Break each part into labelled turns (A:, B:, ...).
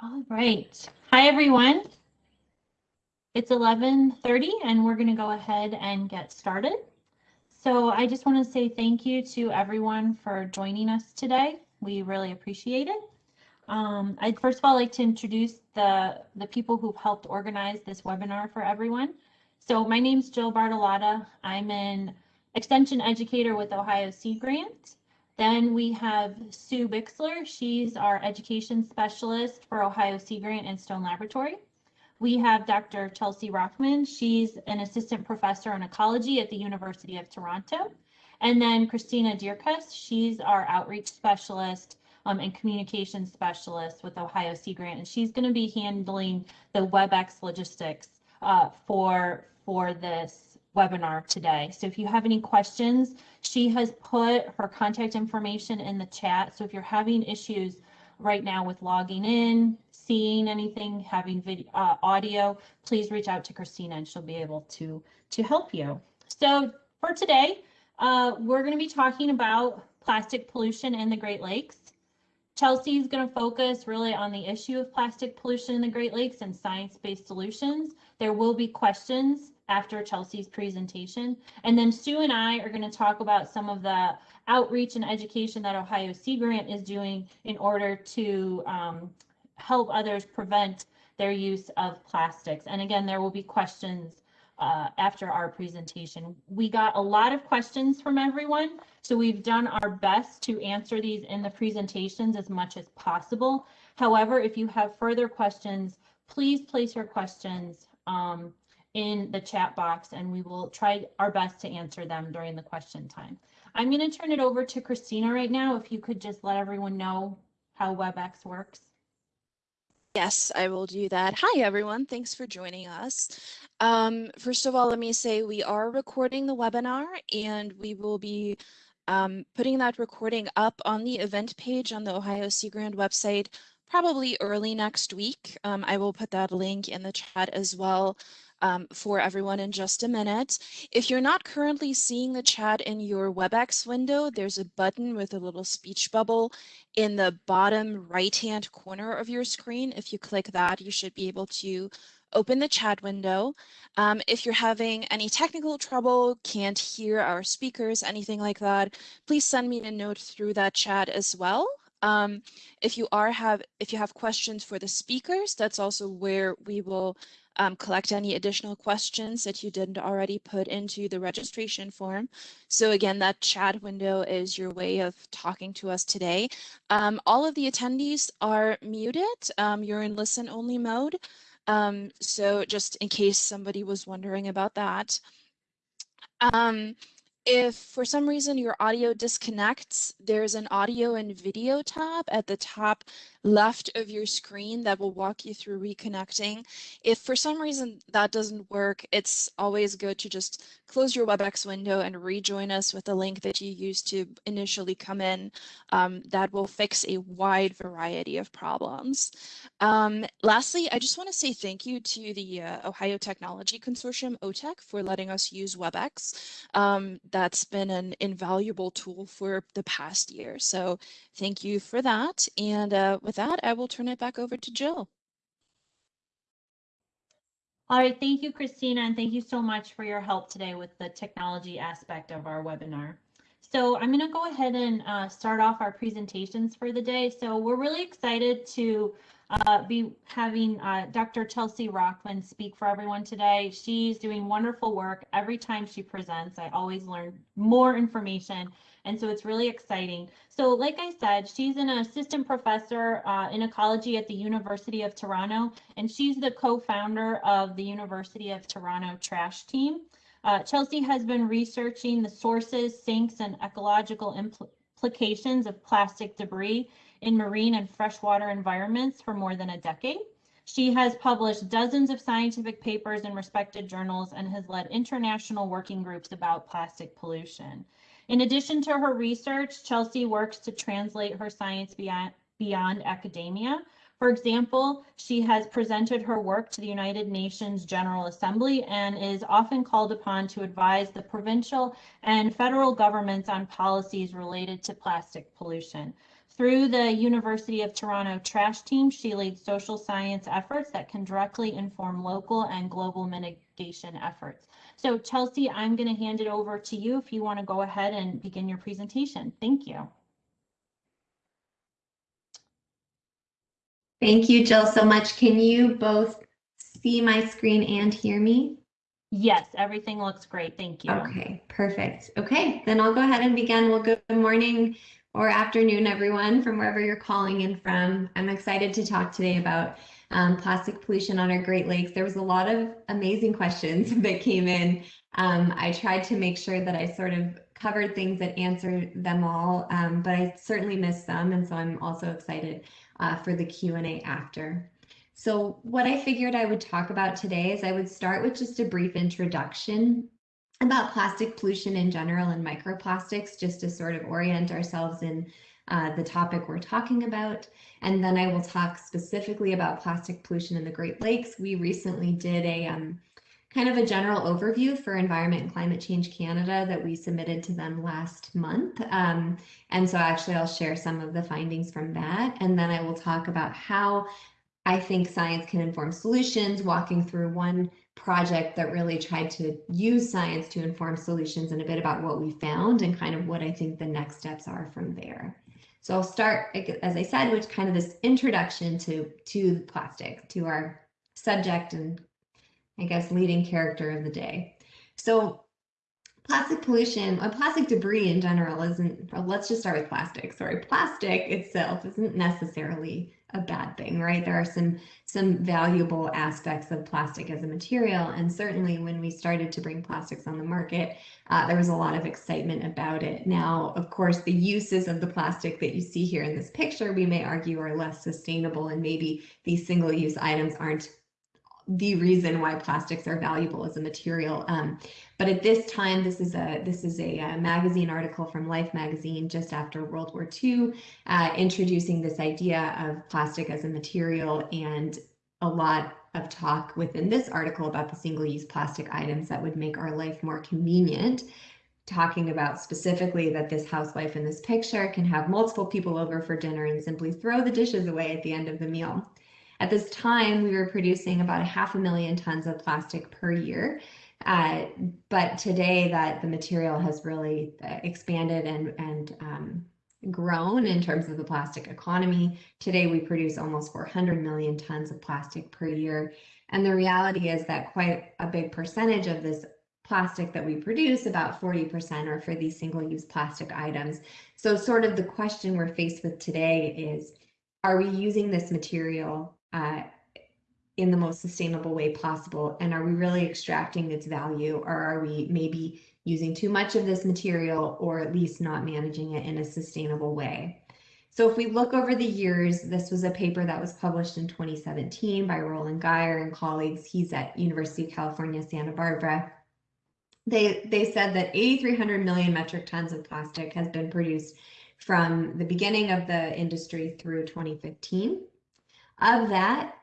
A: All right. Hi, everyone. It's 11:30 and we're going to go ahead and get started. So I just want to say thank you to everyone for joining us today. We really appreciate it. Um, I'd first of all like to introduce the, the people who've helped organize this webinar for everyone. So my name's Jill Bartolotta. I'm an extension educator with Ohio Sea Grant. Then we have Sue Bixler. She's our education specialist for Ohio Sea Grant and Stone Laboratory. We have Dr. Chelsea Rochman. She's an assistant professor in ecology at the University of Toronto. And then Christina Dierkes, she's our outreach specialist um, and communication specialist with Ohio Sea Grant, and she's going to be handling the WebEx logistics uh, for for this webinar today. So if you have any questions, she has put her contact information in the chat. So if you're having issues right now with logging in, seeing anything, having video, uh, audio, please reach out to Christina and she'll be able to, to help you. So for today, uh, we're going to be talking about plastic pollution in the Great Lakes. Chelsea is going to focus really on the issue of plastic pollution in the Great Lakes and science-based solutions. There will be questions after Chelsea's presentation. And then Sue and I are going to talk about some of the outreach and education that Ohio Sea Grant is doing in order to um, help others prevent their use of plastics. And again, there will be questions uh, after our presentation. We got a lot of questions from everyone, so we've done our best to answer these in the presentations as much as possible. However, if you have further questions, please place your questions um, in the chat box and we will try our best to answer them during the question time. I'm going to turn it over to Christina right now. If you could just let everyone know how WebEx works.
B: Yes, I will do that. Hi, everyone. Thanks for joining us. Um, first of all, let me say we are recording the webinar and we will be um, putting that recording up on the event page on the Ohio Sea Grant website probably early next week. Um, I will put that link in the chat as well um, for everyone in just a minute. If you're not currently seeing the chat in your WebEx window, there's a button with a little speech bubble in the bottom right-hand corner of your screen. If you click that, you should be able to open the chat window. Um, if you're having any technical trouble, can't hear our speakers, anything like that, please send me a note through that chat as well. Um, if you are have if you have questions for the speakers, that's also where we will um, collect any additional questions that you didn't already put into the registration form. So again, that chat window is your way of talking to us today. Um, all of the attendees are muted. Um, you're in listen only mode. Um, so just in case somebody was wondering about that. Um, if for some reason your audio disconnects, there's an audio and video tab at the top left of your screen that will walk you through reconnecting. If for some reason that doesn't work, it's always good to just close your WebEx window and rejoin us with the link that you used to initially come in. Um, that will fix a wide variety of problems. Um, lastly, I just want to say thank you to the uh, Ohio Technology Consortium, OH-TECH, for letting us use WebEx. Um, that's been an invaluable tool for the past year. So thank you for that. And uh, with that, I will turn it back over to Jill.
A: All right, thank you, Christina, and thank you so much for your help today with the technology aspect of our webinar. So I'm going to go ahead and uh, start off our presentations for the day. So we're really excited to uh, be having uh, Dr. Chelsea Rochman speak for everyone today. She's doing wonderful work every time she presents. I always learn more information, and so it's really exciting. So like I said, she's an assistant professor uh, in ecology at the University of Toronto, and she's the co-founder of the University of Toronto Trash Team. Uh, Chelsea has been researching the sources, sinks, and ecological implications of plastic debris in marine and freshwater environments for more than a decade. She has published dozens of scientific papers in respected journals and has led international working groups about plastic pollution. In addition to her research, Chelsea works to translate her science beyond, beyond academia. For example, she has presented her work to the United Nations General Assembly and is often called upon to advise the provincial and federal governments on policies related to plastic pollution. Through the University of Toronto Trash Team, she leads social science efforts that can directly inform local and global mitigation efforts. So Chelsea, I'm going to hand it over to you if you want to go ahead and begin your presentation. Thank you.
C: Thank you, Jill, so much. Can you both see my screen and hear me?
A: Yes, everything looks great. Thank you.
C: Okay, perfect. Okay, then I'll go ahead and begin. Well, good morning or afternoon, everyone, from wherever you're calling in from. I'm excited to talk today about um, plastic pollution on our Great Lakes. There was a lot of amazing questions that came in. Um, I tried to make sure that I sort of covered things that answered them all, um, but I certainly missed some, and so I'm also excited uh, for the Q&A after. So what I figured I would talk about today is I would start with just a brief introduction about plastic pollution in general and microplastics, just to sort of orient ourselves in uh, the topic we're talking about. And then I will talk specifically about plastic pollution in the Great Lakes. We recently did a um, kind of a general overview for Environment and Climate Change Canada that we submitted to them last month. Um, and so actually I'll share some of the findings from that. And then I will talk about how I think science can inform solutions, walking through one project that really tried to use science to inform solutions and a bit about what we found and kind of what I think the next steps are from there. So I'll start, as I said, with kind of this introduction to, to plastic, to our subject and I guess leading character of the day. So plastic pollution, or plastic debris in general isn't, let's just start with plastic. Sorry, plastic itself isn't necessarily a bad thing, right? There are some some valuable aspects of plastic as a material, and certainly when we started to bring plastics on the market, uh, there was a lot of excitement about it. Now, of course, the uses of the plastic that you see here in this picture, we may argue are less sustainable, and maybe these single-use items aren't the reason why plastics are valuable as a material. Um, but at this time, this is a this is a, a, uh, magazine article from Life magazine just after World War II, uh, introducing this idea of plastic as a material and a lot of talk within this article about the single-use plastic items that would make our life more convenient talking about specifically that this housewife in this picture can have multiple people over for dinner and simply throw the dishes away at the end of the meal. At this time, we were producing about a half a million tons of plastic per year. Uh, but today that the material has really expanded and, and um, grown in terms of the plastic economy. Today we produce almost 400 million tons of plastic per year. And the reality is that quite a big percentage of this plastic that we produce, about 40% are for these single-use plastic items. So sort of the question we're faced with today is, are we using this material uh, in the most sustainable way possible? And are we really extracting its value or are we maybe using too much of this material or at least not managing it in a sustainable way? So if we look over the years, this was a paper that was published in 2017 by Roland Geyer and colleagues. He's at University of California, Santa Barbara. They, they said that 8,300 million metric tons of plastic has been produced from the beginning of the industry through 2015. Of that,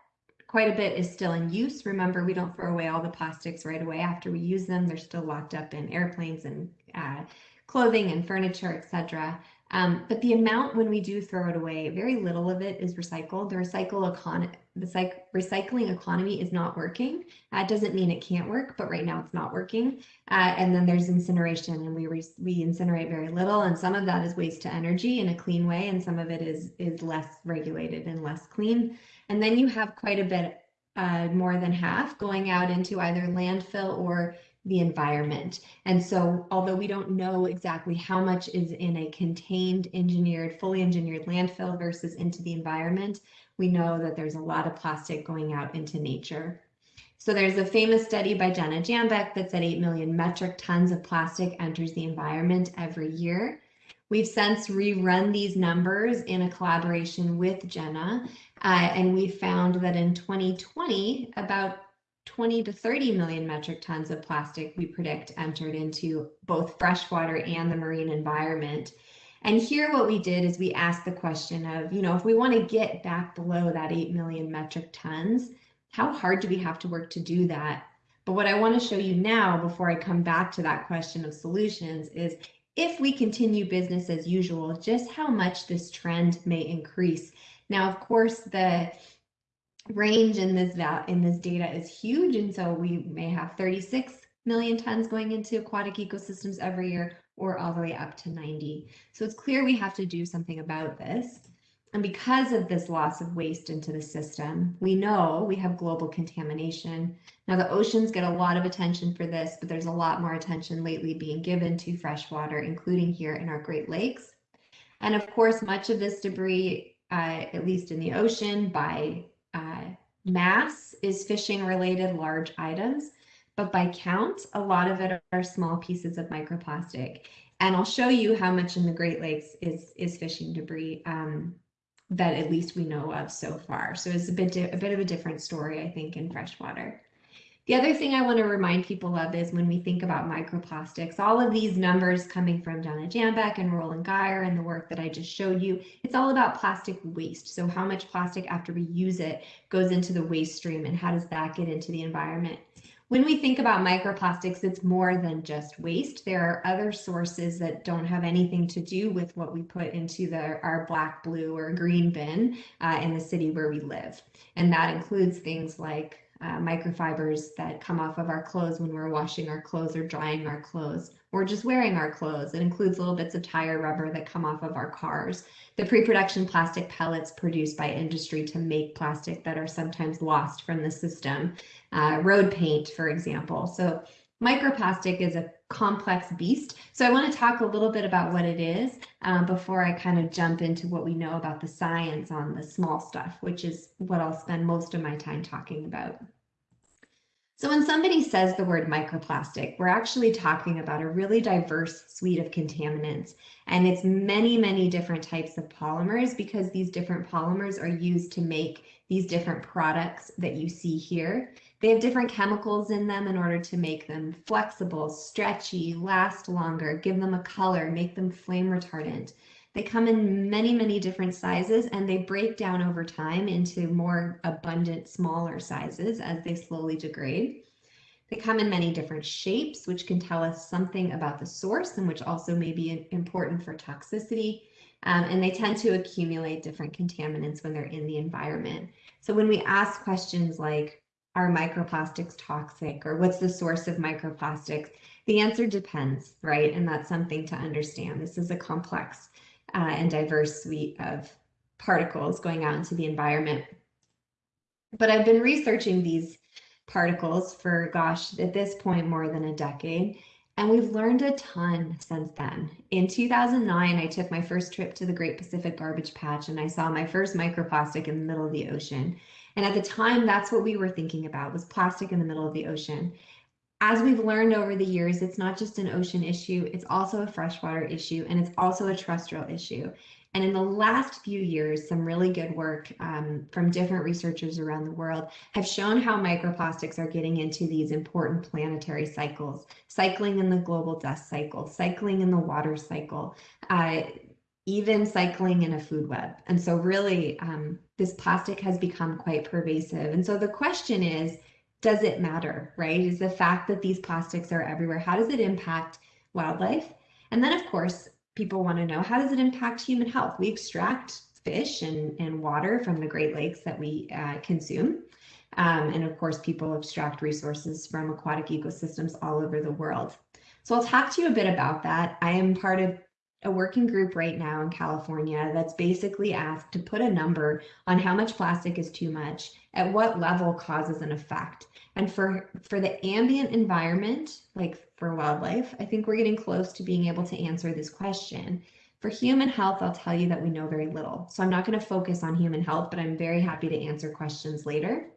C: quite a bit is still in use. Remember, we don't throw away all the plastics right away after we use them. They're still locked up in airplanes and uh, clothing and furniture, etc. Um, but the amount when we do throw it away, very little of it is recycled. The recycle econ the recycling economy is not working. That doesn't mean it can't work, but right now it's not working. Uh, and then there's incineration, and we we incinerate very little, and some of that is waste to energy in a clean way, and some of it is is less regulated and less clean. And then you have quite a bit, uh, more than half, going out into either landfill or the environment. And so although we don't know exactly how much is in a contained, engineered, fully engineered landfill versus into the environment, we know that there's a lot of plastic going out into nature. So there's a famous study by Jenna Jambeck that said 8 million metric tons of plastic enters the environment every year. We've since rerun these numbers in a collaboration with Jenna, uh, and we found that in 2020, about 20 to 30 million metric tons of plastic we predict entered into both freshwater and the marine environment. And here what we did is we asked the question of, you know, if we want to get back below that 8 million metric tons, how hard do we have to work to do that? But what I want to show you now before I come back to that question of solutions is if we continue business as usual, just how much this trend may increase. Now, of course, the range in this in this data is huge, and so we may have 36 million tons going into aquatic ecosystems every year, or all the way up to 90. So it's clear we have to do something about this. And because of this loss of waste into the system, we know we have global contamination. Now, the oceans get a lot of attention for this, but there's a lot more attention lately being given to freshwater, including here in our Great Lakes. And of course, much of this debris, uh, at least in the ocean, by uh, mass is fishing related large items, but by count, a lot of it are small pieces of microplastic. And I'll show you how much in the Great Lakes is, is fishing debris um, that at least we know of so far. So it's a bit, a bit of a different story, I think, in freshwater. The other thing I want to remind people of is when we think about microplastics, all of these numbers coming from Donna Jambeck and Roland Geyer and the work that I just showed you, it's all about plastic waste. So how much plastic after we use it goes into the waste stream and how does that get into the environment? When we think about microplastics, it's more than just waste. There are other sources that don't have anything to do with what we put into the our black, blue, or green bin uh, in the city where we live. And that includes things like uh, microfibers that come off of our clothes when we're washing our clothes or drying our clothes or just wearing our clothes. It includes little bits of tire rubber that come off of our cars. The pre-production plastic pellets produced by industry to make plastic that are sometimes lost from the system. Uh, road paint, for example. So microplastic is a complex beast. So I want to talk a little bit about what it is um, before I kind of jump into what we know about the science on the small stuff, which is what I'll spend most of my time talking about. So when somebody says the word microplastic, we're actually talking about a really diverse suite of contaminants. And it's many, many different types of polymers because these different polymers are used to make these different products that you see here. They have different chemicals in them in order to make them flexible, stretchy, last longer, give them a color, make them flame retardant. They come in many, many different sizes and they break down over time into more abundant, smaller sizes as they slowly degrade. They come in many different shapes, which can tell us something about the source and which also may be important for toxicity. Um, and they tend to accumulate different contaminants when they're in the environment. So when we ask questions like, are microplastics toxic or what's the source of microplastics? The answer depends, right? And that's something to understand. This is a complex uh, and diverse suite of particles going out into the environment. But I've been researching these particles for, gosh, at this point, more than a decade. And we've learned a ton since then. In 2009, I took my first trip to the Great Pacific Garbage Patch and I saw my first microplastic in the middle of the ocean. And at the time, that's what we were thinking about was plastic in the middle of the ocean as we've learned over the years, it's not just an ocean issue, it's also a freshwater issue, and it's also a terrestrial issue. And in the last few years, some really good work um, from different researchers around the world have shown how microplastics are getting into these important planetary cycles, cycling in the global dust cycle, cycling in the water cycle, uh, even cycling in a food web. And so really, um, this plastic has become quite pervasive. And so the question is, does it matter, right? Is the fact that these plastics are everywhere, how does it impact wildlife? And then, of course, people want to know how does it impact human health? We extract fish and, and water from the Great Lakes that we uh, consume. Um, and of course, people extract resources from aquatic ecosystems all over the world. So I'll talk to you a bit about that. I am part of a working group right now in California that's basically asked to put a number on how much plastic is too much, at what level causes an effect. And for, for the ambient environment, like for wildlife, I think we're getting close to being able to answer this question. For human health, I'll tell you that we know very little. So I'm not going to focus on human health, but I'm very happy to answer questions later.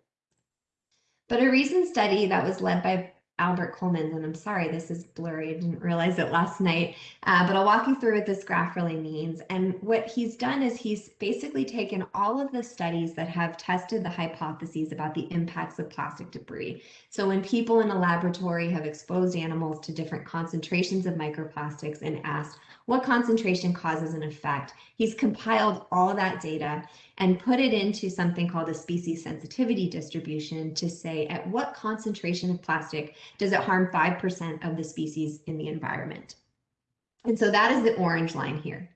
C: But a recent study that was led by Albert Koelmans, and I'm sorry, this is blurry. I didn't realize it last night, uh, but I'll walk you through what this graph really means. And what he's done is he's basically taken all of the studies that have tested the hypotheses about the impacts of plastic debris. So when people in a laboratory have exposed animals to different concentrations of microplastics and asked what concentration causes an effect, he's compiled all that data and put it into something called a species sensitivity distribution to say at what concentration of plastic does it harm 5% of the species in the environment. And so that is the orange line here,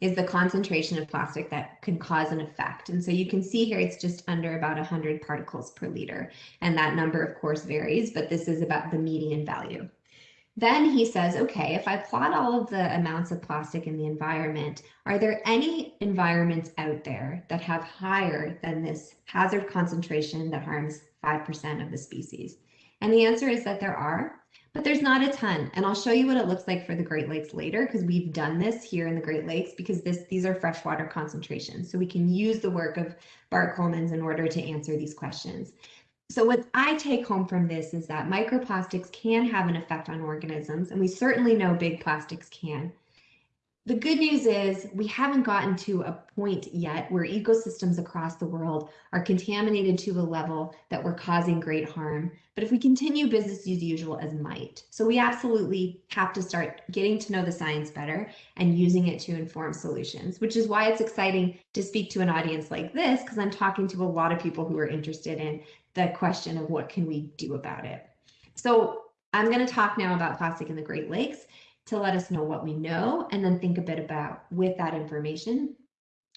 C: is the concentration of plastic that can cause an effect. And so you can see here it's just under about 100 particles per liter. And that number, of course, varies, but this is about the median value. Then he says, okay, if I plot all of the amounts of plastic in the environment, are there any environments out there that have higher than this hazard concentration that harms 5% of the species? And the answer is that there are, but there's not a ton. And I'll show you what it looks like for the Great Lakes later, because we've done this here in the Great Lakes, because this these are freshwater concentrations. So we can use the work of Bart Koelmans in order to answer these questions. So what I take home from this is that microplastics can have an effect on organisms, and we certainly know big plastics can. The good news is we haven't gotten to a point yet where ecosystems across the world are contaminated to a level that we're causing great harm. But if we continue business as usual as might, so we absolutely have to start getting to know the science better and using it to inform solutions, which is why it's exciting to speak to an audience like this, because I'm talking to a lot of people who are interested in the question of what can we do about it. So I'm going to talk now about plastic in the Great Lakes to let us know what we know and then think a bit about with that information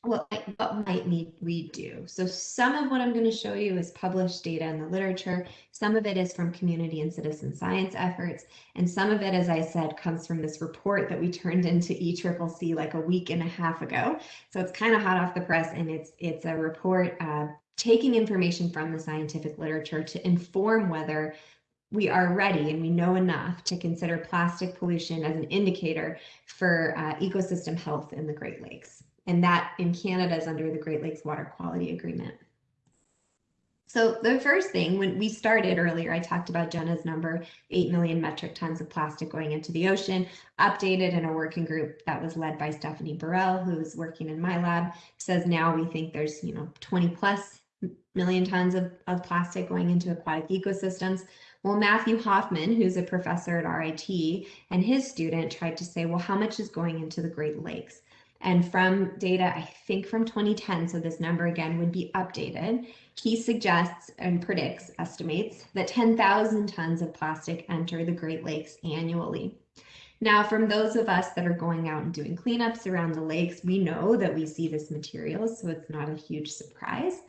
C: what might, what might we do. So some of what i'm going to show you is published data in the literature. Some of it is from community and citizen science efforts. And some of it as i said comes from this report that we turned into eCCC like a week and a half ago. So it's kind of hot off the press and it's it's a report uh, taking information from the scientific literature to inform whether we are ready and we know enough to consider plastic pollution as an indicator for uh, ecosystem health in the Great Lakes. And that in Canada is under the Great Lakes Water Quality Agreement. So the first thing, when we started earlier, I talked about Jenna's number, 8 million metric tons of plastic going into the ocean, updated in a working group that was led by Stephanie Borrelle, who's working in my lab, says now we think there's, you know, 20 plus million tons of, of plastic going into aquatic ecosystems. Well, Matthew Hoffman, who's a professor at RIT, and his student tried to say, well, how much is going into the Great Lakes? And from data, I think from 2010, so this number again would be updated, he suggests and predicts, estimates, that 10,000 tons of plastic enter the Great Lakes annually. Now, from those of us that are going out and doing cleanups around the lakes, we know that we see this material, so it's not a huge surprise.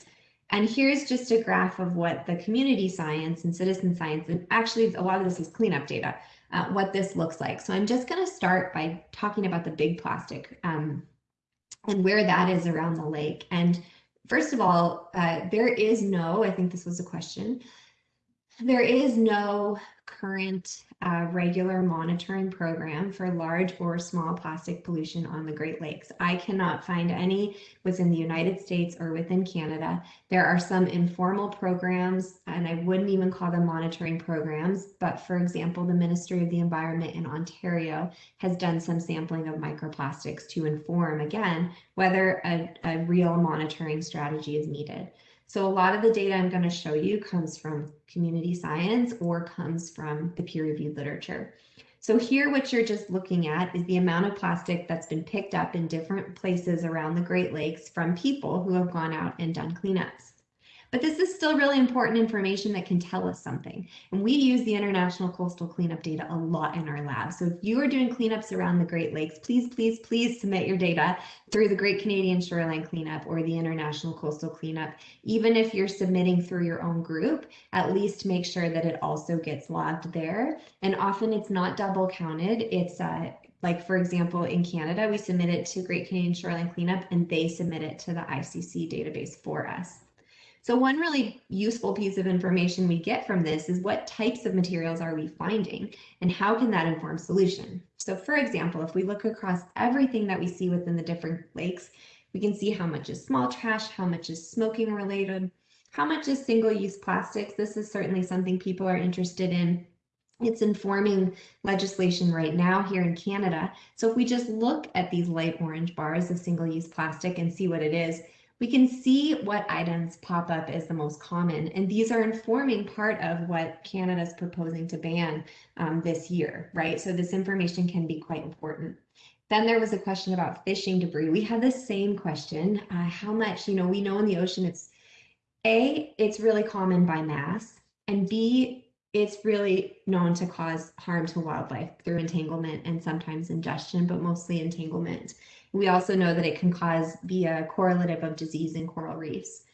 C: And here's just a graph of what the community science and citizen science, and actually a lot of this is cleanup data, uh, what this looks like. So I'm just going to start by talking about the big plastic um, and where that is around the lake. And first of all, uh, there is no, I think this was a question, there is no current uh, regular monitoring program for large or small plastic pollution on the Great Lakes. I cannot find any within the United States or within Canada. There are some informal programs, and I wouldn't even call them monitoring programs, but for example, the Ministry of the Environment in Ontario has done some sampling of microplastics to inform, again, whether a, a real monitoring strategy is needed. So a lot of the data I'm going to show you comes from community science or comes from the peer-reviewed literature. So here what you're just looking at is the amount of plastic that's been picked up in different places around the Great Lakes from people who have gone out and done cleanups. But this is still really important information that can tell us something. And we use the International Coastal Cleanup data a lot in our lab. So if you are doing cleanups around the Great Lakes, please, please, please submit your data through the Great Canadian Shoreline Cleanup or the International Coastal Cleanup. Even if you're submitting through your own group, at least make sure that it also gets logged there. And often it's not double counted. It's uh, like for example, in Canada, we submit it to Great Canadian Shoreline Cleanup and they submit it to the ICC database for us. So one really useful piece of information we get from this is what types of materials are we finding and how can that inform solution? So for example, if we look across everything that we see within the different lakes, we can see how much is small trash, how much is smoking related, how much is single-use plastics. This is certainly something people are interested in. It's informing legislation right now here in Canada. So if we just look at these light orange bars of single-use plastic and see what it is, we can see what items pop up as the most common. And these are informing part of what Canada is proposing to ban um, this year, right? So this information can be quite important. Then there was a question about fishing debris. We had the same question. Uh, how much, you know, we know in the ocean it's A, it's really common by mass, and B, it's really known to cause harm to wildlife through entanglement and sometimes ingestion, but mostly entanglement. We also know that it can cause be a correlative of disease in coral reefs.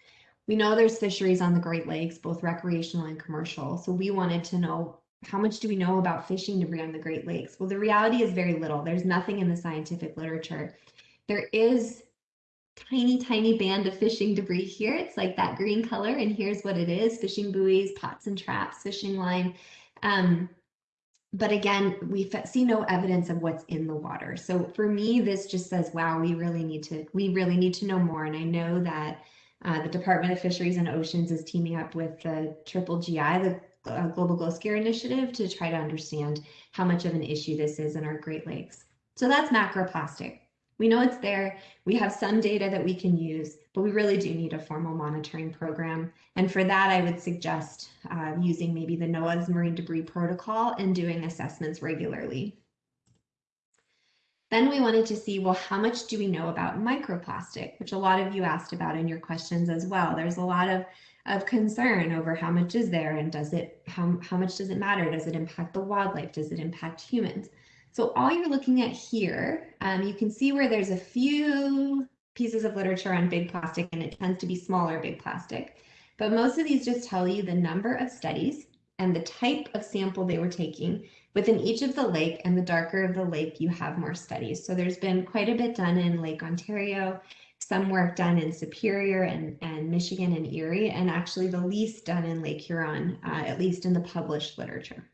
C: We know there's fisheries on the Great Lakes, both recreational and commercial. So we wanted to know how much do we know about fishing debris on the Great Lakes? Well, the reality is very little. There's nothing in the scientific literature. There is tiny, tiny band of fishing debris here. It's like that green color, and here's what it is, fishing buoys, pots and traps, fishing line. Um, but again, we see no evidence of what's in the water. So for me, this just says, wow, we really need to, we really need to know more. And I know that uh, the Department of Fisheries and Oceans is teaming up with the Triple GI, the uh, Global Ghost Gear Initiative, to try to understand how much of an issue this is in our Great Lakes. So that's macroplastic. We know it's there. We have some data that we can use, but we really do need a formal monitoring program. And for that, I would suggest uh, using maybe the NOAA's Marine Debris Protocol and doing assessments regularly. Then we wanted to see, well, how much do we know about microplastic, which a lot of you asked about in your questions as well. There's a lot of, of concern over how much is there and does it, how, how much does it matter? Does it impact the wildlife? Does it impact humans? So all you're looking at here, um, you can see where there's a few pieces of literature on big plastic and it tends to be smaller big plastic. But most of these just tell you the number of studies and the type of sample they were taking within each of the lake and the darker of the lake you have more studies. So there's been quite a bit done in Lake Ontario, some work done in Superior and, and Michigan and Erie, and actually the least done in Lake Huron, uh, at least in the published literature.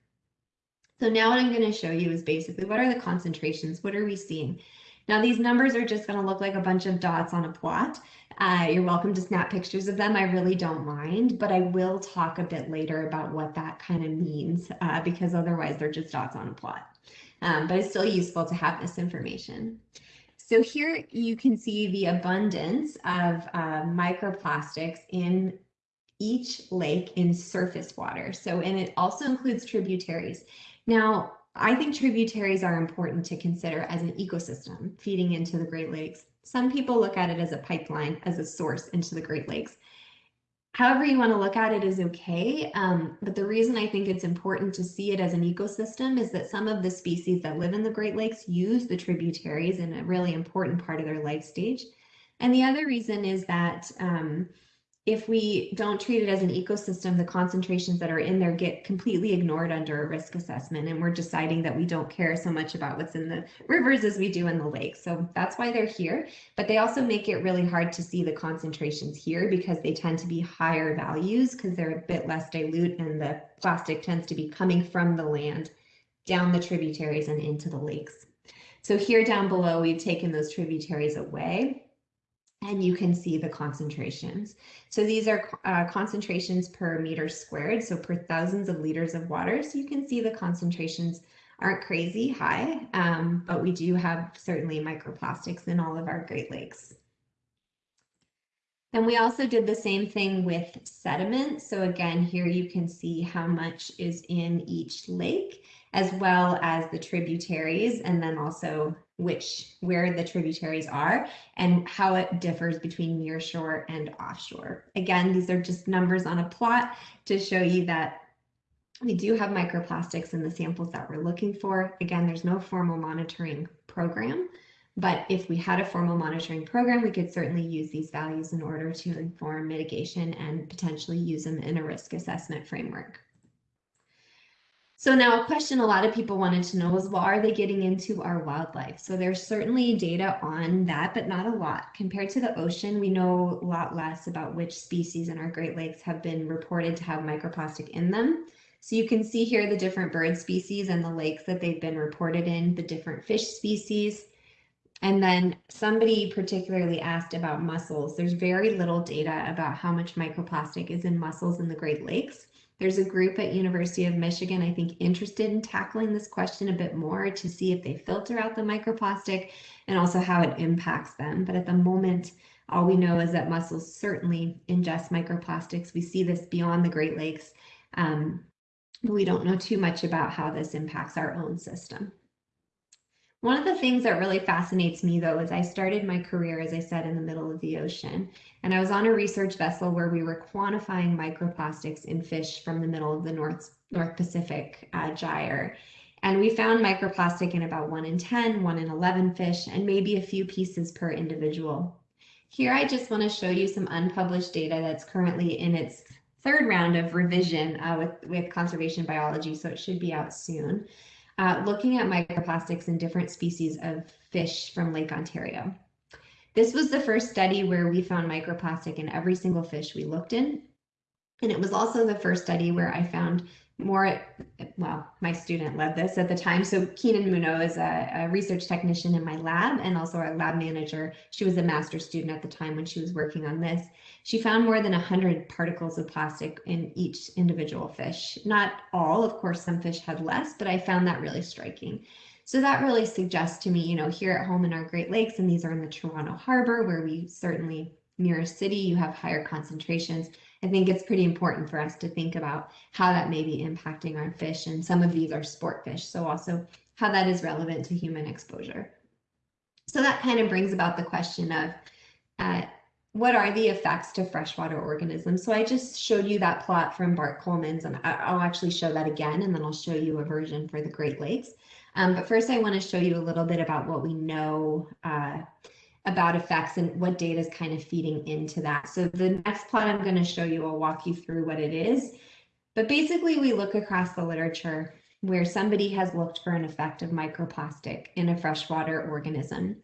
C: So now what I'm going to show you is basically what are the concentrations? What are we seeing? Now these numbers are just going to look like a bunch of dots on a plot. Uh, you're welcome to snap pictures of them. I really don't mind, but I will talk a bit later about what that kind of means uh, because otherwise they're just dots on a plot. Um, but it's still useful to have this information. So here you can see the abundance of uh, microplastics in each lake in surface water. So, and it also includes tributaries. Now, I think tributaries are important to consider as an ecosystem feeding into the Great Lakes. Some people look at it as a pipeline, as a source into the Great Lakes. However you want to look at it is okay, um, but the reason I think it's important to see it as an ecosystem is that some of the species that live in the Great Lakes use the tributaries in a really important part of their life stage. And the other reason is that um, if we don't treat it as an ecosystem, the concentrations that are in there get completely ignored under a risk assessment. And we're deciding that we don't care so much about what's in the rivers as we do in the lakes. So that's why they're here. But they also make it really hard to see the concentrations here because they tend to be higher values because they're a bit less dilute and the plastic tends to be coming from the land down the tributaries and into the lakes. So here down below, we've taken those tributaries away and you can see the concentrations. So these are uh, concentrations per meter squared, so per thousands of liters of water. So you can see the concentrations aren't crazy high, um, but we do have certainly microplastics in all of our Great Lakes. And we also did the same thing with sediment. So again, here you can see how much is in each lake, as well as the tributaries, and then also which where the tributaries are and how it differs between nearshore and offshore. Again, these are just numbers on a plot to show you that we do have microplastics in the samples that we're looking for. Again, there's no formal monitoring program, but if we had a formal monitoring program, we could certainly use these values in order to inform mitigation and potentially use them in a risk assessment framework. So now a question a lot of people wanted to know was, well, are they getting into our wildlife? So there's certainly data on that, but not a lot. Compared to the ocean, we know a lot less about which species in our Great Lakes have been reported to have microplastic in them. So you can see here the different bird species and the lakes that they've been reported in, the different fish species. And then somebody particularly asked about mussels. There's very little data about how much microplastic is in mussels in the Great Lakes. There's a group at University of Michigan, I think, interested in tackling this question a bit more to see if they filter out the microplastic and also how it impacts them. But at the moment, all we know is that mussels certainly ingest microplastics. We see this beyond the Great Lakes. Um, we don't know too much about how this impacts our own system. One of the things that really fascinates me, though, is I started my career, as I said, in the middle of the ocean. And I was on a research vessel where we were quantifying microplastics in fish from the middle of the North, North Pacific uh, gyre. And we found microplastic in about 1 in 10, 1 in 11 fish, and maybe a few pieces per individual. Here, I just want to show you some unpublished data that's currently in its third round of revision uh, with, with conservation biology, so it should be out soon uh, looking at microplastics in different species of fish from Lake Ontario. This was the first study where we found microplastic in every single fish we looked in. And it was also the first study where I found more, well, my student led this at the time. So Keenan Munno is a, a, research technician in my lab and also our lab manager. She was a master student at the time when she was working on this. She found more than 100 particles of plastic in each individual fish. Not all, of course, some fish had less, but I found that really striking. So that really suggests to me, you know, here at home in our Great Lakes, and these are in the Toronto Harbor, where we certainly near a city, you have higher concentrations. I think it's pretty important for us to think about how that may be impacting our fish. And some of these are sport fish, so also how that is relevant to human exposure. So that kind of brings about the question of uh, what are the effects to freshwater organisms? So I just showed you that plot from Bart Koelmans, and I'll actually show that again, and then I'll show you a version for the Great Lakes. Um, but first, I want to show you a little bit about what we know uh, about effects and what data is kind of feeding into that. So the next plot I'm going to show you, I'll walk you through what it is. But basically, we look across the literature where somebody has looked for an effect of microplastic in a freshwater organism.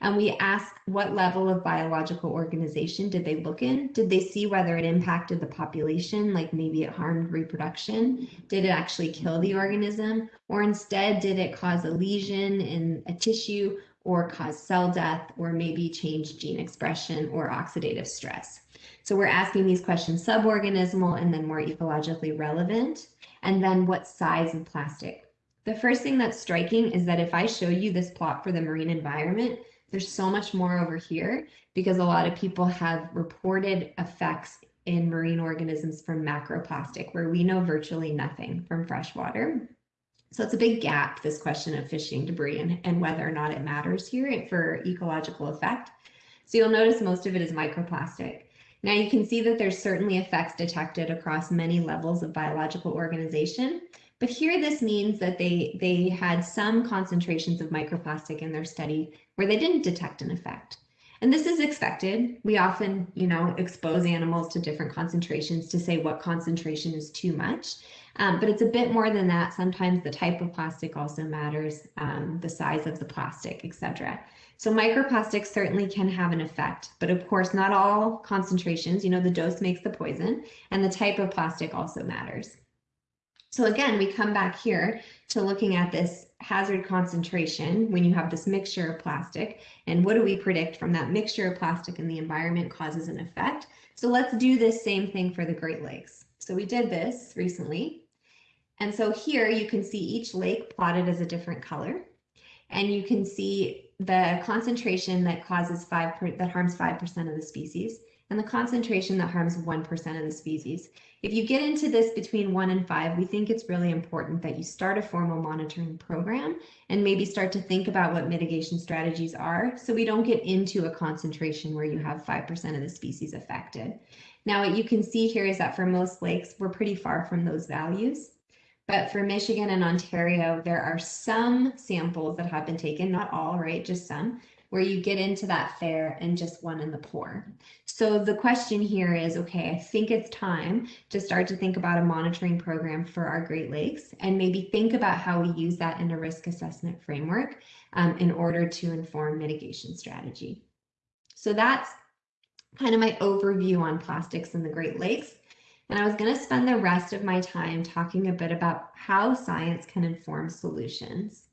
C: And we ask what level of biological organization did they look in? Did they see whether it impacted the population, like maybe it harmed reproduction? Did it actually kill the organism? Or instead, did it cause a lesion in a tissue or cause cell death or maybe change gene expression or oxidative stress? So we're asking these questions suborganismal and then more ecologically relevant. And then what size of plastic? The first thing that's striking is that if I show you this plot for the marine environment, there's so much more over here because a lot of people have reported effects in marine organisms from macroplastic, where we know virtually nothing from freshwater. So it's a big gap, this question of fishing debris and, and whether or not it matters here for ecological effect. So you'll notice most of it is microplastic. Now you can see that there's certainly effects detected across many levels of biological organization, but here this means that they, they had some concentrations of microplastic in their study where they didn't detect an effect. And this is expected. We often, you know, expose animals to different concentrations to say what concentration is too much. Um, but it's a bit more than that. Sometimes the type of plastic also matters, um, the size of the plastic, etc. So microplastics certainly can have an effect, but of course, not all concentrations, you know, the dose makes the poison, and the type of plastic also matters. So again, we come back here to looking at this hazard concentration when you have this mixture of plastic, and what do we predict from that mixture of plastic in the environment causes an effect. So let's do this same thing for the Great Lakes. So we did this recently. And so here you can see each lake plotted as a different color. And you can see the concentration that causes five per, that harms 5% of the species and the concentration that harms 1% of the species. If you get into this between one and five, we think it's really important that you start a formal monitoring program and maybe start to think about what mitigation strategies are so we don't get into a concentration where you have 5% of the species affected. Now, what you can see here is that for most lakes, we're pretty far from those values. But for Michigan and Ontario, there are some samples that have been taken, not all, right, just some, where you get into that fair and just one in the poor. So the question here is, okay, I think it's time to start to think about a monitoring program for our Great Lakes and maybe think about how we use that in a risk assessment framework um, in order to inform mitigation strategy. So that's kind of my overview on plastics in the Great Lakes. And I was going to spend the rest of my time talking a bit about how science can inform solutions.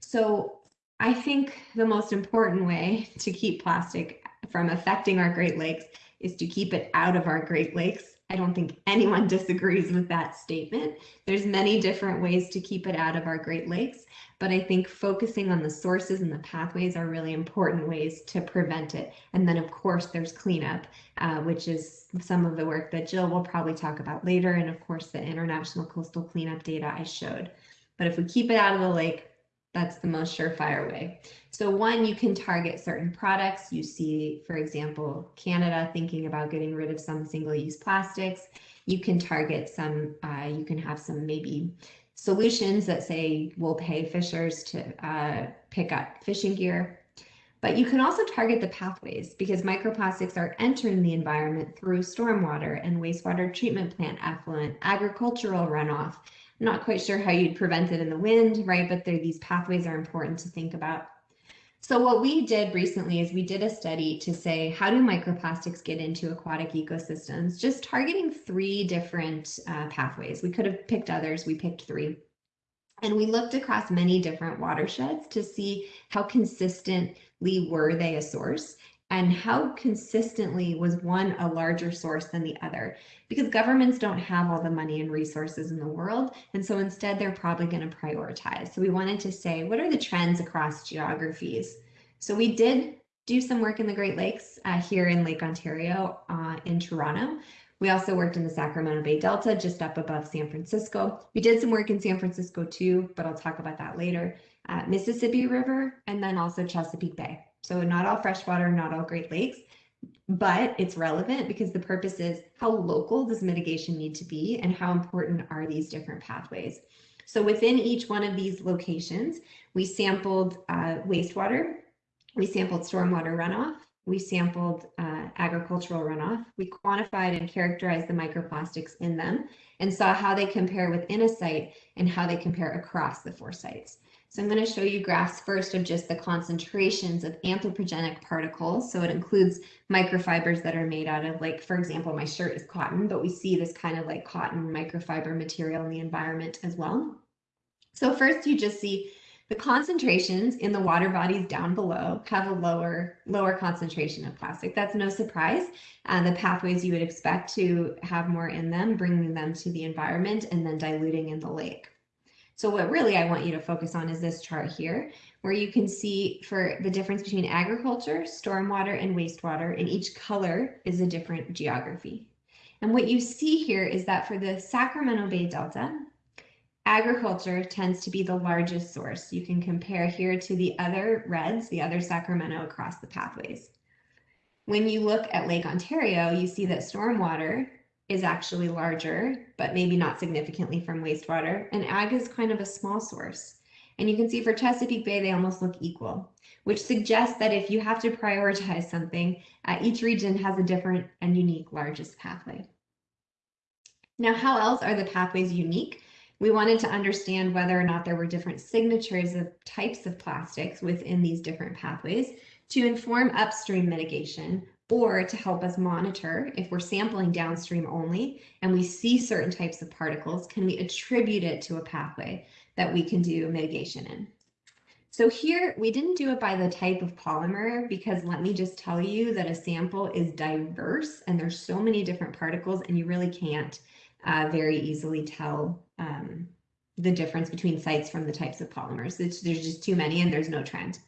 C: So I think the most important way to keep plastic from affecting our Great Lakes is to keep it out of our Great Lakes I don't think anyone disagrees with that statement. There's many different ways to keep it out of our Great Lakes, but I think focusing on the sources and the pathways are really important ways to prevent it. And then of course there's cleanup, uh, which is some of the work that Jill will probably talk about later. And of course the international coastal cleanup data I showed. But if we keep it out of the lake, that's the most surefire way. So one, you can target certain products. You see, for example, Canada thinking about getting rid of some single-use plastics. You can target some, uh, you can have some maybe solutions that say we'll pay fishers to uh, pick up fishing gear. But you can also target the pathways because microplastics are entering the environment through stormwater and wastewater treatment plant effluent, agricultural runoff, I'm not quite sure how you'd prevent it in the wind, right? But these pathways are important to think about. So what we did recently is we did a study to say, how do microplastics get into aquatic ecosystems? Just targeting three different uh, pathways. We could have picked others, we picked three. And we looked across many different watersheds to see how consistently were they a source and how consistently was one a larger source than the other because governments don't have all the money and resources in the world and so instead they're probably going to prioritize so we wanted to say what are the trends across geographies so we did do some work in the great lakes uh, here in lake ontario uh, in toronto we also worked in the Sacramento Bay Delta, just up above San Francisco. We did some work in San Francisco too, but I'll talk about that later. Uh, Mississippi River, and then also Chesapeake Bay. So not all freshwater, not all Great Lakes, but it's relevant because the purpose is how local does mitigation need to be and how important are these different pathways. So within each one of these locations, we sampled uh, wastewater, we sampled stormwater runoff, we sampled uh, agricultural runoff, we quantified and characterized the microplastics in them and saw how they compare within a site and how they compare across the four sites. So I'm going to show you graphs first of just the concentrations of anthropogenic particles. So it includes microfibers that are made out of like, for example, my shirt is cotton, but we see this kind of like cotton microfiber material in the environment as well. So first you just see the concentrations in the water bodies down below have a lower, lower concentration of plastic. That's no surprise. Uh, the pathways you would expect to have more in them, bringing them to the environment and then diluting in the lake. So what really I want you to focus on is this chart here, where you can see for the difference between agriculture, stormwater, and wastewater, and each color is a different geography. And what you see here is that for the Sacramento Bay Delta, agriculture tends to be the largest source. You can compare here to the other reds, the other Sacramento across the pathways. When you look at Lake Ontario, you see that stormwater is actually larger, but maybe not significantly from wastewater. And ag is kind of a small source. And you can see for Chesapeake Bay, they almost look equal, which suggests that if you have to prioritize something, uh, each region has a different and unique largest pathway. Now, how else are the pathways unique? We wanted to understand whether or not there were different signatures of types of plastics within these different pathways to inform upstream mitigation or to help us monitor if we're sampling downstream only and we see certain types of particles, can we attribute it to a pathway that we can do mitigation in? So here we didn't do it by the type of polymer because let me just tell you that a sample is diverse and there's so many different particles and you really can't uh, very easily tell um, the difference between sites from the types of polymers. It's, there's just too many and there's no trend.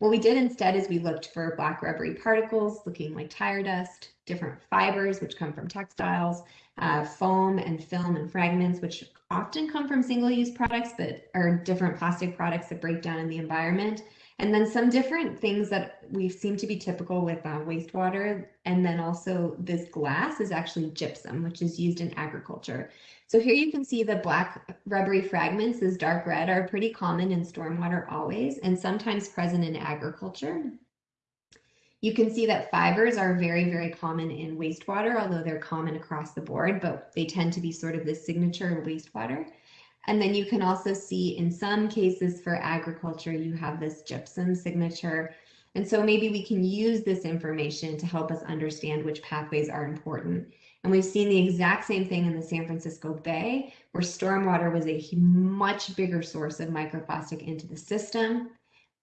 C: What we did instead is we looked for black rubbery particles looking like tire dust, different fibers which come from textiles, uh, foam and film and fragments which often come from single-use products but are different plastic products that break down in the environment. And then some different things that we seem to be typical with uh, wastewater. And then also this glass is actually gypsum, which is used in agriculture. So here you can see the black rubbery fragments, this dark red, are pretty common in stormwater always, and sometimes present in agriculture. You can see that fibers are very, very common in wastewater, although they're common across the board, but they tend to be sort of the signature of wastewater. And then you can also see in some cases for agriculture, you have this gypsum signature. And so maybe we can use this information to help us understand which pathways are important. And we've seen the exact same thing in the San Francisco Bay, where stormwater was a much bigger source of microplastic into the system,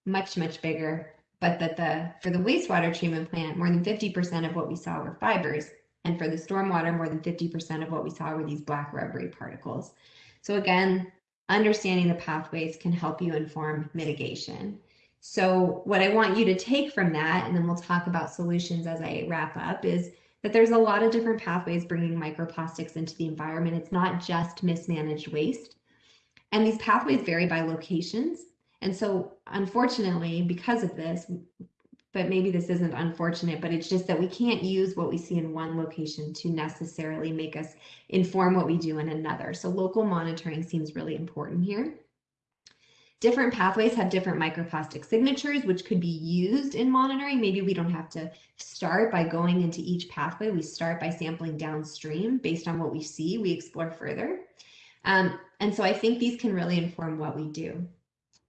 C: much, much bigger, but that the for the wastewater treatment plant, more than 50% of what we saw were fibers And for the stormwater, more than 50% of what we saw were these black rubbery particles. So again, understanding the pathways can help you inform mitigation. So what I want you to take from that, and then we'll talk about solutions as I wrap up, is that there's a lot of different pathways bringing microplastics into the environment. It's not just mismanaged waste. And these pathways vary by locations. And so unfortunately, because of this, but maybe this isn't unfortunate, but it's just that we can't use what we see in one location to necessarily make us inform what we do in another. So local monitoring seems really important here. Different pathways have different microplastic signatures, which could be used in monitoring. Maybe we don't have to start by going into each pathway. We start by sampling downstream based on what we see, we explore further. Um, and so I think these can really inform what we do.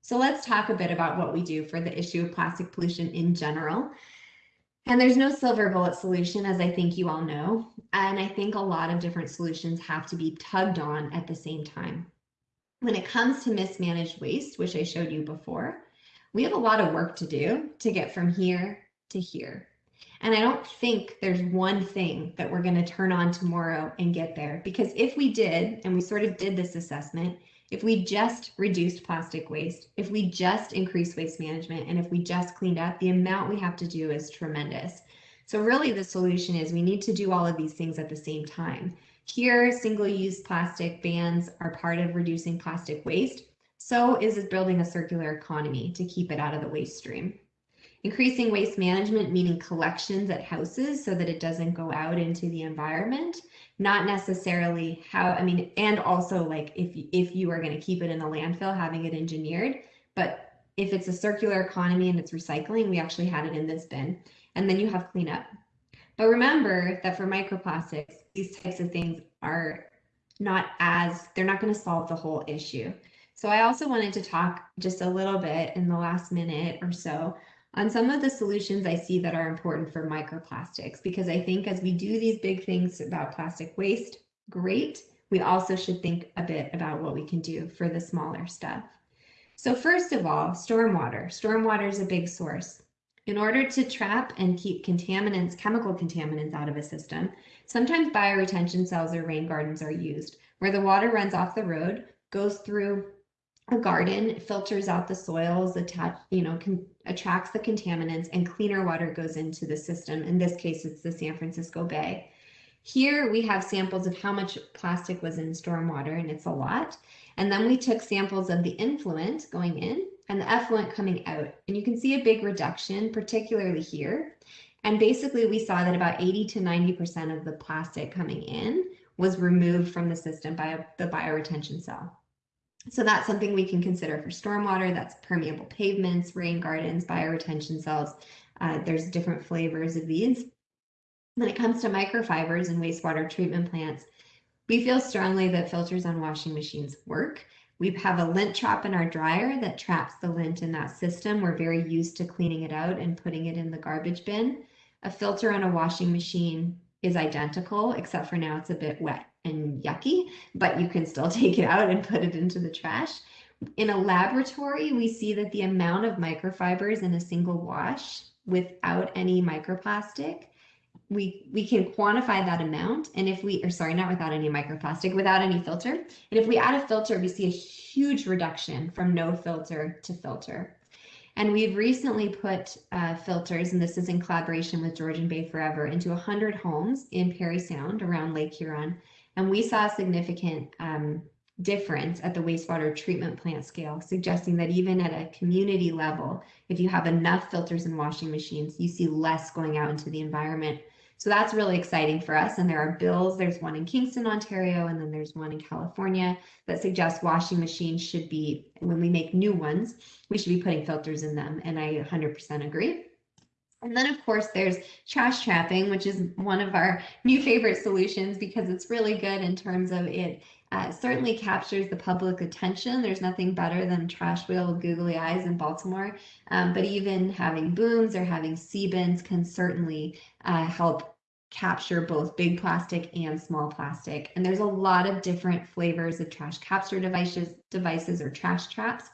C: So let's talk a bit about what we do for the issue of plastic pollution in general. And there's no silver bullet solution, as I think you all know. And I think a lot of different solutions have to be tugged on at the same time. When it comes to mismanaged waste, which I showed you before, we have a lot of work to do to get from here to here. And I don't think there's one thing that we're going to turn on tomorrow and get there. Because if we did, and we sort of did this assessment, if we just reduced plastic waste, if we just increased waste management, and if we just cleaned up, the amount we have to do is tremendous. So really the solution is we need to do all of these things at the same time. Here, single-use plastic bans are part of reducing plastic waste. So is building a circular economy to keep it out of the waste stream. Increasing waste management, meaning collections at houses so that it doesn't go out into the environment not necessarily how i mean and also like if if you are going to keep it in the landfill having it engineered but if it's a circular economy and it's recycling we actually had it in this bin and then you have cleanup. But remember that for microplastics these types of things are not as they're not going to solve the whole issue. So i also wanted to talk just a little bit in the last minute or so on some of the solutions I see that are important for microplastics, because I think as we do these big things about plastic waste, great, we also should think a bit about what we can do for the smaller stuff. So first of all, stormwater. Stormwater is a big source. In order to trap and keep contaminants, chemical contaminants out of a system, sometimes bioretention cells or rain gardens are used, where the water runs off the road, goes through a garden, filters out the soils, attach, you know, can, attracts the contaminants, and cleaner water goes into the system. In this case, it's the San Francisco Bay. Here we have samples of how much plastic was in stormwater, and it's a lot. And then we took samples of the influent going in and the effluent coming out. And you can see a big reduction, particularly here. And basically we saw that about 80 to 90% of the plastic coming in was removed from the system by the bioretention cell. So that's something we can consider for stormwater. That's permeable pavements, rain gardens, bioretention cells. Uh, there's different flavors of these. When it comes to microfibers and wastewater treatment plants, we feel strongly that filters on washing machines work. We have a lint trap in our dryer that traps the lint in that system. We're very used to cleaning it out and putting it in the garbage bin. A filter on a washing machine is identical, except for now it's a bit wet and yucky, but you can still take it out and put it into the trash. In a laboratory, we see that the amount of microfibers in a single wash without any microplastic, we, we can quantify that amount. And if we, or sorry, not without any microplastic, without any filter. And if we add a filter, we see a huge reduction from no filter to filter. And we've recently put uh, filters, and this is in collaboration with Georgian Bay Forever, into 100 homes in Parry Sound around Lake Huron. And we saw a significant um, difference at the wastewater treatment plant scale, suggesting that even at a community level, if you have enough filters and washing machines, you see less going out into the environment. So that's really exciting for us. And there are bills, there's one in Kingston, Ontario, and then there's one in California that suggests washing machines should be, when we make new ones, we should be putting filters in them. And I 100% agree. And then of course there's trash trapping, which is one of our new favorite solutions because it's really good in terms of it uh, certainly captures the public attention. There's nothing better than trash wheel with googly eyes in Baltimore, um, but even having booms or having Seabins can certainly uh, help capture both big plastic and small plastic. And there's a lot of different flavors of trash capture devices, devices or trash traps.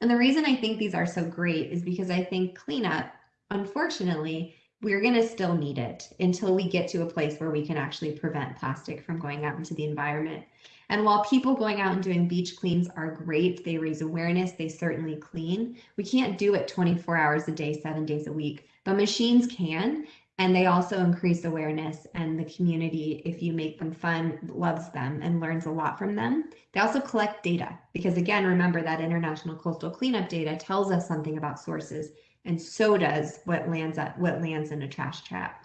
C: And the reason I think these are so great is because I think cleanup unfortunately, we're going to still need it until we get to a place where we can actually prevent plastic from going out into the environment. And while people going out and doing beach cleans are great, they raise awareness, they certainly clean. We can't do it 24 hours a day, seven days a week, but machines can. And they also increase awareness, and the community, if you make them fun, loves them and learns a lot from them. They also collect data because, again, remember that international coastal cleanup data tells us something about sources, and so does what lands at what lands in a trash trap.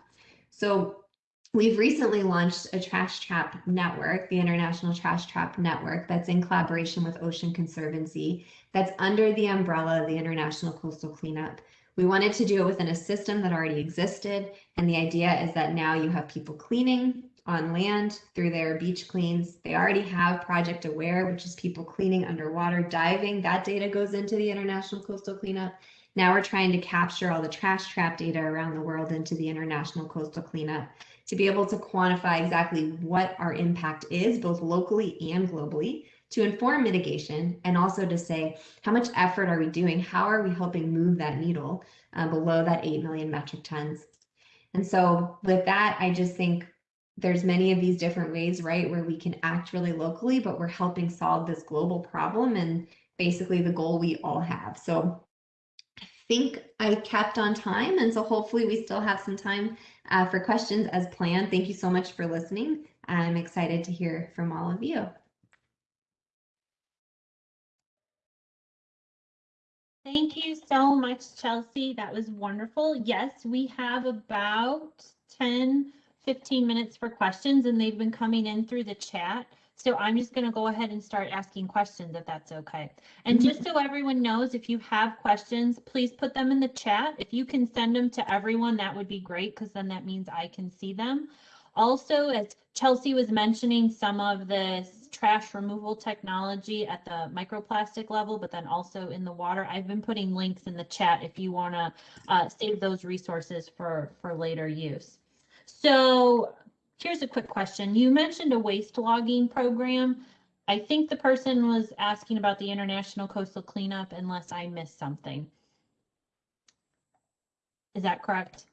C: So we've recently launched a trash trap network, the International Trash Trap Network, that's in collaboration with Ocean Conservancy, that's under the umbrella of the International Coastal Cleanup. We wanted to do it within a system that already existed. And the idea is that now you have people cleaning on land through their beach cleans. They already have Project Aware, which is people cleaning underwater, diving. That data goes into the International Coastal Cleanup. Now we're trying to capture all the trash trap data around the world into the International Coastal Cleanup to be able to quantify exactly what our impact is, both locally and globally, to inform mitigation and also to say how much effort are we doing? How are we helping move that needle uh, below that 8 million metric tons? And so with that, I just think there's many of these different ways, right, where we can act really locally, but we're helping solve this global problem and basically the goal we all have. So think I kept on time. And so hopefully we still have some time uh, for questions as planned. Thank you so much for listening. I'm excited to hear from all of you.
A: Thank you so much, Chelsea. That was wonderful. Yes, we have about 10, 15 minutes for questions and they've been coming in through the chat. So I'm just going to go ahead and start asking questions if that's okay. And
C: Mhm.
A: just so everyone knows, if you have questions, please put them in the chat. If you can send them to everyone, that would be great because then that means I can see them. Also, as Chelsea was mentioning, some of this trash removal technology at the microplastic level, but then also in the water. I've been putting links in the chat if you want to uh, save those resources for, for later use. So here's a quick question. You mentioned a waste logging program. I think the person was asking about the International Coastal Cleanup unless I missed something. Is that correct?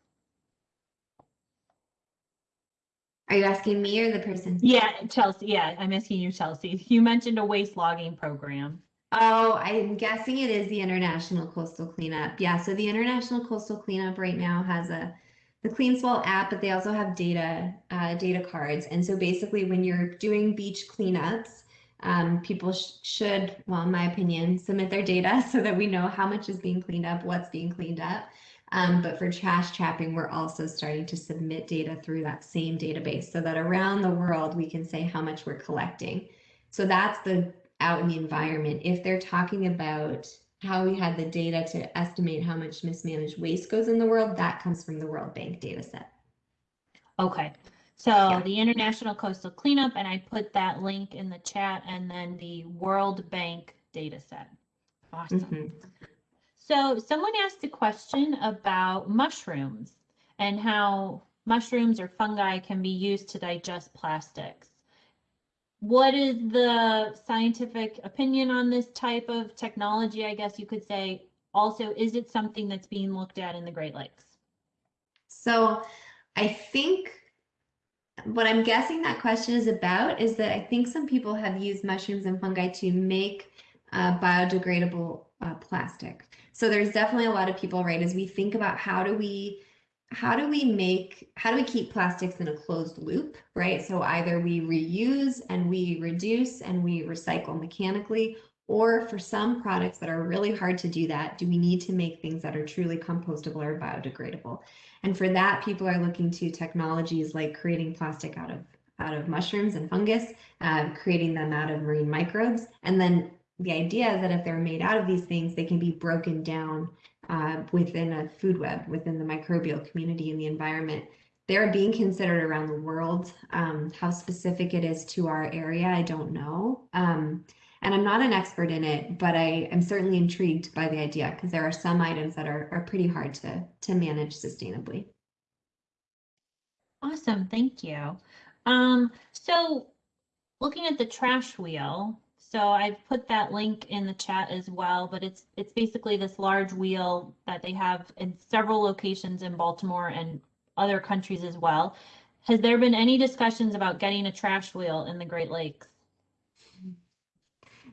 C: Are you asking me or the person?
A: Yeah, Chelsea. Yeah, I'm asking you, Chelsea. You mentioned a waste logging program.
C: Oh, I'm guessing it is the International Coastal Cleanup. Yeah, so the International Coastal Cleanup right now has a the CleanSwell app, but they also have data uh, data cards. And so basically, when you're doing beach cleanups, um, people sh should, well, in my opinion, submit their data so that we know how much is being cleaned up, what's being cleaned up. Um, but for trash trapping, we're also starting to submit data through that same database so that around the world we can say how much we're collecting. So that's the out in the environment. If they're talking about how we had the data to estimate how much mismanaged waste goes in the world, that comes from the World Bank data set.
A: Okay, so
C: Yeah.
A: the International Coastal Cleanup, and I put that link in the chat, and then the World Bank data set. Awesome.
C: Mhm.
A: So someone asked a question about mushrooms and how mushrooms or fungi can be used to digest plastics. What is the scientific opinion on this type of technology, I guess you could say? Also, is it something that's being looked at in the Great Lakes?
C: So I think what I'm guessing that question is about is that I think some people have used mushrooms and fungi to make uh, biodegradable uh, plastic. So there's definitely a lot of people, right? As we think about how do we how do we make how do we keep plastics in a closed loop, right? So either we reuse and we reduce and we recycle mechanically, or for some products that are really hard to do that, do we need to make things that are truly compostable or biodegradable? And for that, people are looking to technologies like creating plastic out of out of mushrooms and fungus, uh, creating them out of marine microbes, and then the idea is that if they're made out of these things, they can be broken down uh, within a food web, within the microbial community in the environment. They're being considered around the world. Um, how specific it is to our area, I don't know. Um, and I'm not an expert in it, but I am certainly intrigued by the idea because there are some items that are, are pretty hard to, to manage sustainably.
A: Awesome, thank you. Um, so looking at the trash wheel, So I've put that link in the chat as well, but it's it's basically this large wheel that they have in several locations in Baltimore and other countries as well. Has there been any discussions about getting a trash wheel in the Great Lakes?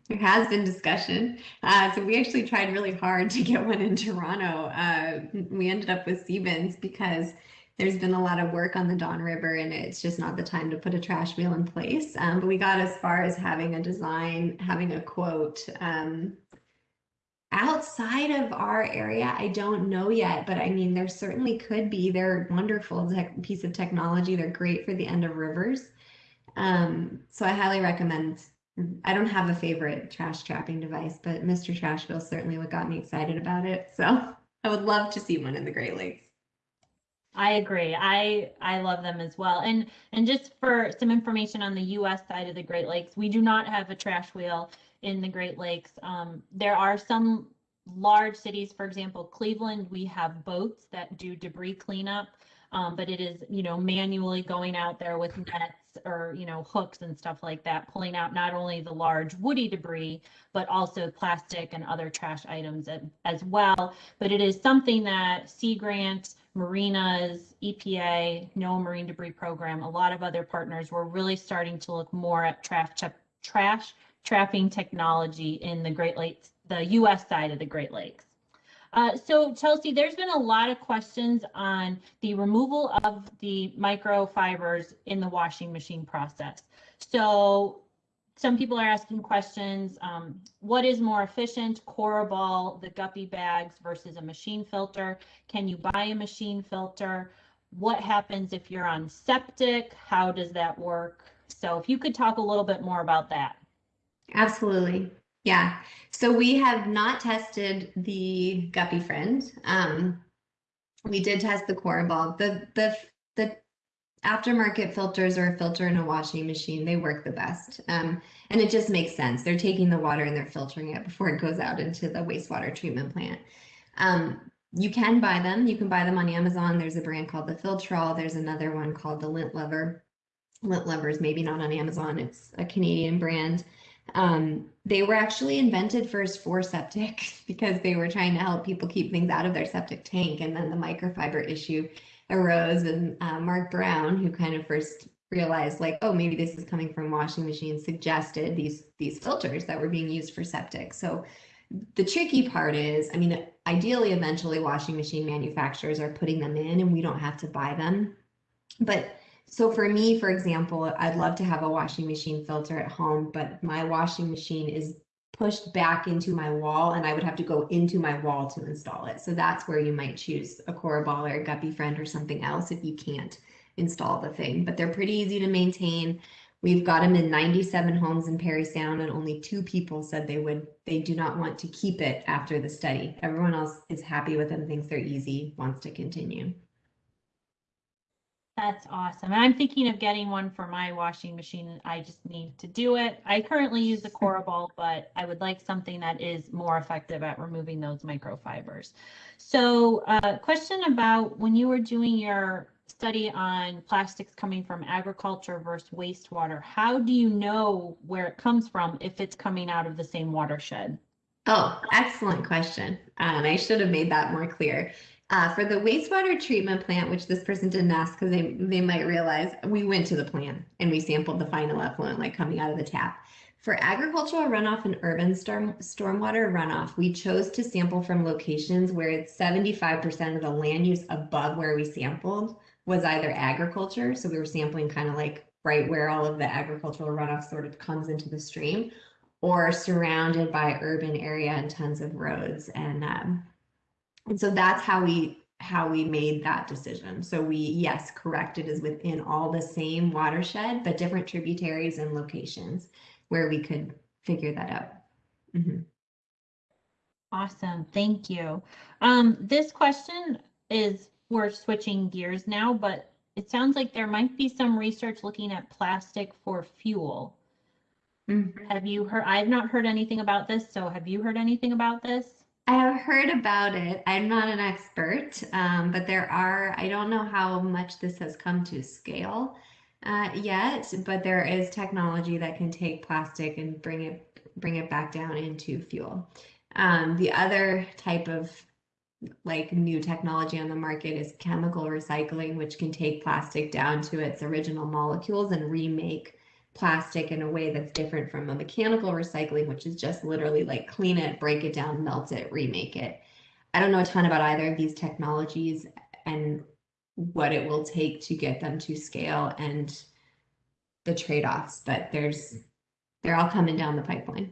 C: There has been discussion. Uh, so we actually tried really hard to get one in Toronto. Uh, we ended up with Seabins because there's been a lot of work on the Don River and it's just not the time to put a trash wheel in place. Um, but we got as far as having a design, having a quote. Um, outside of our area, I don't know yet, but I mean, there certainly could be. They're wonderful piece of technology. They're great for the end of rivers. Um, so I highly recommend I don't have a favorite trash trapping device, but Mr. Trash Wheel certainly what got me excited about it. So I would love to see one in the Great Lakes.
A: I agree. I I love them as well. And and just for some information on the U.S. side of the Great Lakes, we do not have a trash wheel in the Great Lakes. Um, there are some large cities, for example, Cleveland. We have boats that do debris cleanup, um, but it is you know manually going out there with nets or you know hooks and stuff like that pulling out not only the large woody debris but also plastic and other trash items as well but it is something that sea grant marinas epa NOAA marine debris program a lot of other partners were really starting to look more at trash trash trapping technology in the great lakes the us side of the great lakes uh, so Chelsea, there's been a lot of questions on the removal of the microfibers in the washing machine process. So some people are asking questions, um, what is more efficient, Cora Ball, the guppy bags versus a machine filter? Can you buy a machine filter? What happens if you're on septic? How does that work? So if you could talk a little bit more about that.
C: Absolutely. Yeah. So we have not tested the Guppy Friend. Um, we did test the Cora Ball. The the the aftermarket filters or a filter in a washing machine, they work the best. Um, and it just makes sense. They're taking the water and they're filtering it before it goes out into the wastewater treatment plant. Um, you can buy them. You can buy them on Amazon. There's a brand called the Filtrol. There's another one called the Lint LUV-R. Lint LUV-Rs, maybe not on Amazon. It's a Canadian brand. Um, they were actually invented first for septic because they were trying to help people keep things out of their septic tank. And then the microfiber issue arose and uh, Mark Browne, who kind of first realized like, oh, maybe this is coming from washing machines, suggested these these filters that were being used for septic. So the tricky part is, I mean, ideally, eventually washing machine manufacturers are putting them in and we don't have to buy them. But so for me, for example, I'd love to have a washing machine filter at home, but my washing machine is pushed back into my wall and I would have to go into my wall to install it. So that's where you might choose a Cora Ball or a Guppy Friend or something else if you can't install the thing. But they're pretty easy to maintain. We've got them in 97 homes in Parry Sound and only two people said they would, they do not want to keep it after the study. Everyone else is happy with them, thinks they're easy, wants to continue.
A: That's awesome. And I'm thinking of getting one for my washing machine. I just need to do it. I currently use the Cora Ball, but I would like something that is more effective at removing those microfibers. So uh, question about when you were doing your study on plastics coming from agriculture versus wastewater, how do you know where it comes from if it's coming out of the same watershed?
C: Oh, excellent question. And I should have made that more clear. Uh, for the wastewater treatment plant, which this person didn't ask because they, they might realize, we went to the plant and we sampled the final effluent like coming out of the tap. For agricultural runoff and urban storm, stormwater runoff, we chose to sample from locations where it's 75% of the land use above where we sampled was either agriculture. So we were sampling kind of like right where all of the agricultural runoff sort of comes into the stream or surrounded by urban area and tons of roads and um, and so that's how we how we made that decision. So we, yes, correct, it is within all the same watershed, but different tributaries and locations where we could figure that out. Mm -hmm.
A: Awesome, thank you. Um, this question is, we're switching gears now, but it sounds like there might be some research looking at plastic for fuel. Mm -hmm. Have you heard, I've not heard anything about this, so have you heard anything about this?
C: I have heard about it. I'm not an expert, um, but there are, I don't know how much this has come to scale. uh, yet, but there is technology that can take plastic and bring it bring it back down into fuel. Um, the other type of like new technology on the market is chemical recycling, which can take plastic down to its original molecules and remake plastic in a way that's different from a mechanical recycling, which is just literally like clean it, break it down, melt it, remake it. I don't know a ton about either of these technologies and what it will take to get them to scale and the trade-offs, but there's they're all coming down the pipeline.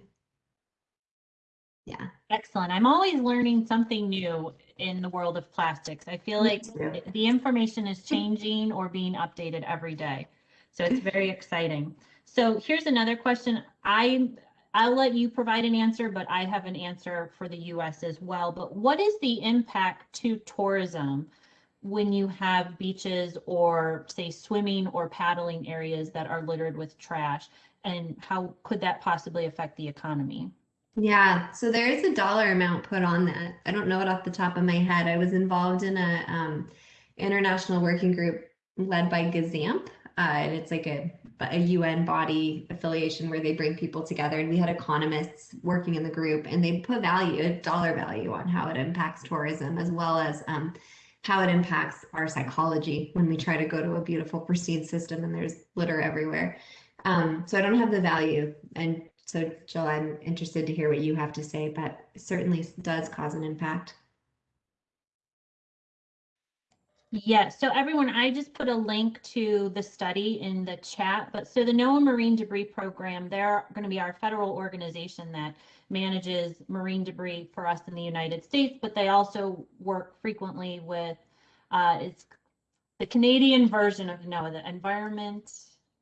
C: Yeah.
A: Excellent. I'm always learning something new in the world of plastics. I feel like the information is changing or being updated every day. So it's very exciting. So here's another question. I I'll let you provide an answer, but I have an answer for the US as well. But what is the impact to tourism when you have beaches or say swimming or paddling areas that are littered with trash? And how could that possibly affect the economy?
C: Yeah, so there is a dollar amount put on that. I don't know it off the top of my head. I was involved in a um, international working group led by GESAMP, uh, and it's like a a UN body affiliation where they bring people together. And we had economists working in the group, and they put value, a dollar value, on how it impacts tourism as well as um, how it impacts our psychology when we try to go to a beautiful, pristine system and there's litter everywhere. Um, so I don't have the value, and so, Jill, I'm interested to hear what you have to say, but certainly does cause an impact.
A: Yes, so everyone, I just put a link to the study in the chat, but so the NOAA Marine Debris Program, they're going to be our federal organization that manages marine debris for us in the United States, but they also work frequently with, uh, it's the Canadian version of NOAA, the Environment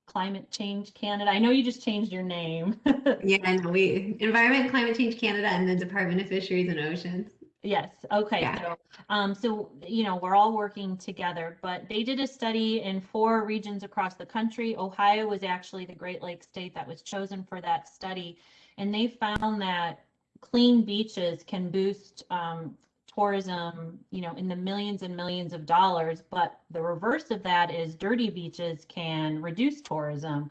A: Climate Change Canada. I know you just changed your name.
C: Yeah, I know, we, Environment, Climate Change Canada and the Department of Fisheries and Oceans.
A: Yes, okay,
C: Yeah.
A: so, um, so, you know, we're all working together, but they did a study in four regions across the country. Ohio was actually the Great Lakes state that was chosen for that study. And they found that clean beaches can boost, um, tourism, you know, in the millions and millions of dollars, but the reverse of that is dirty beaches can reduce tourism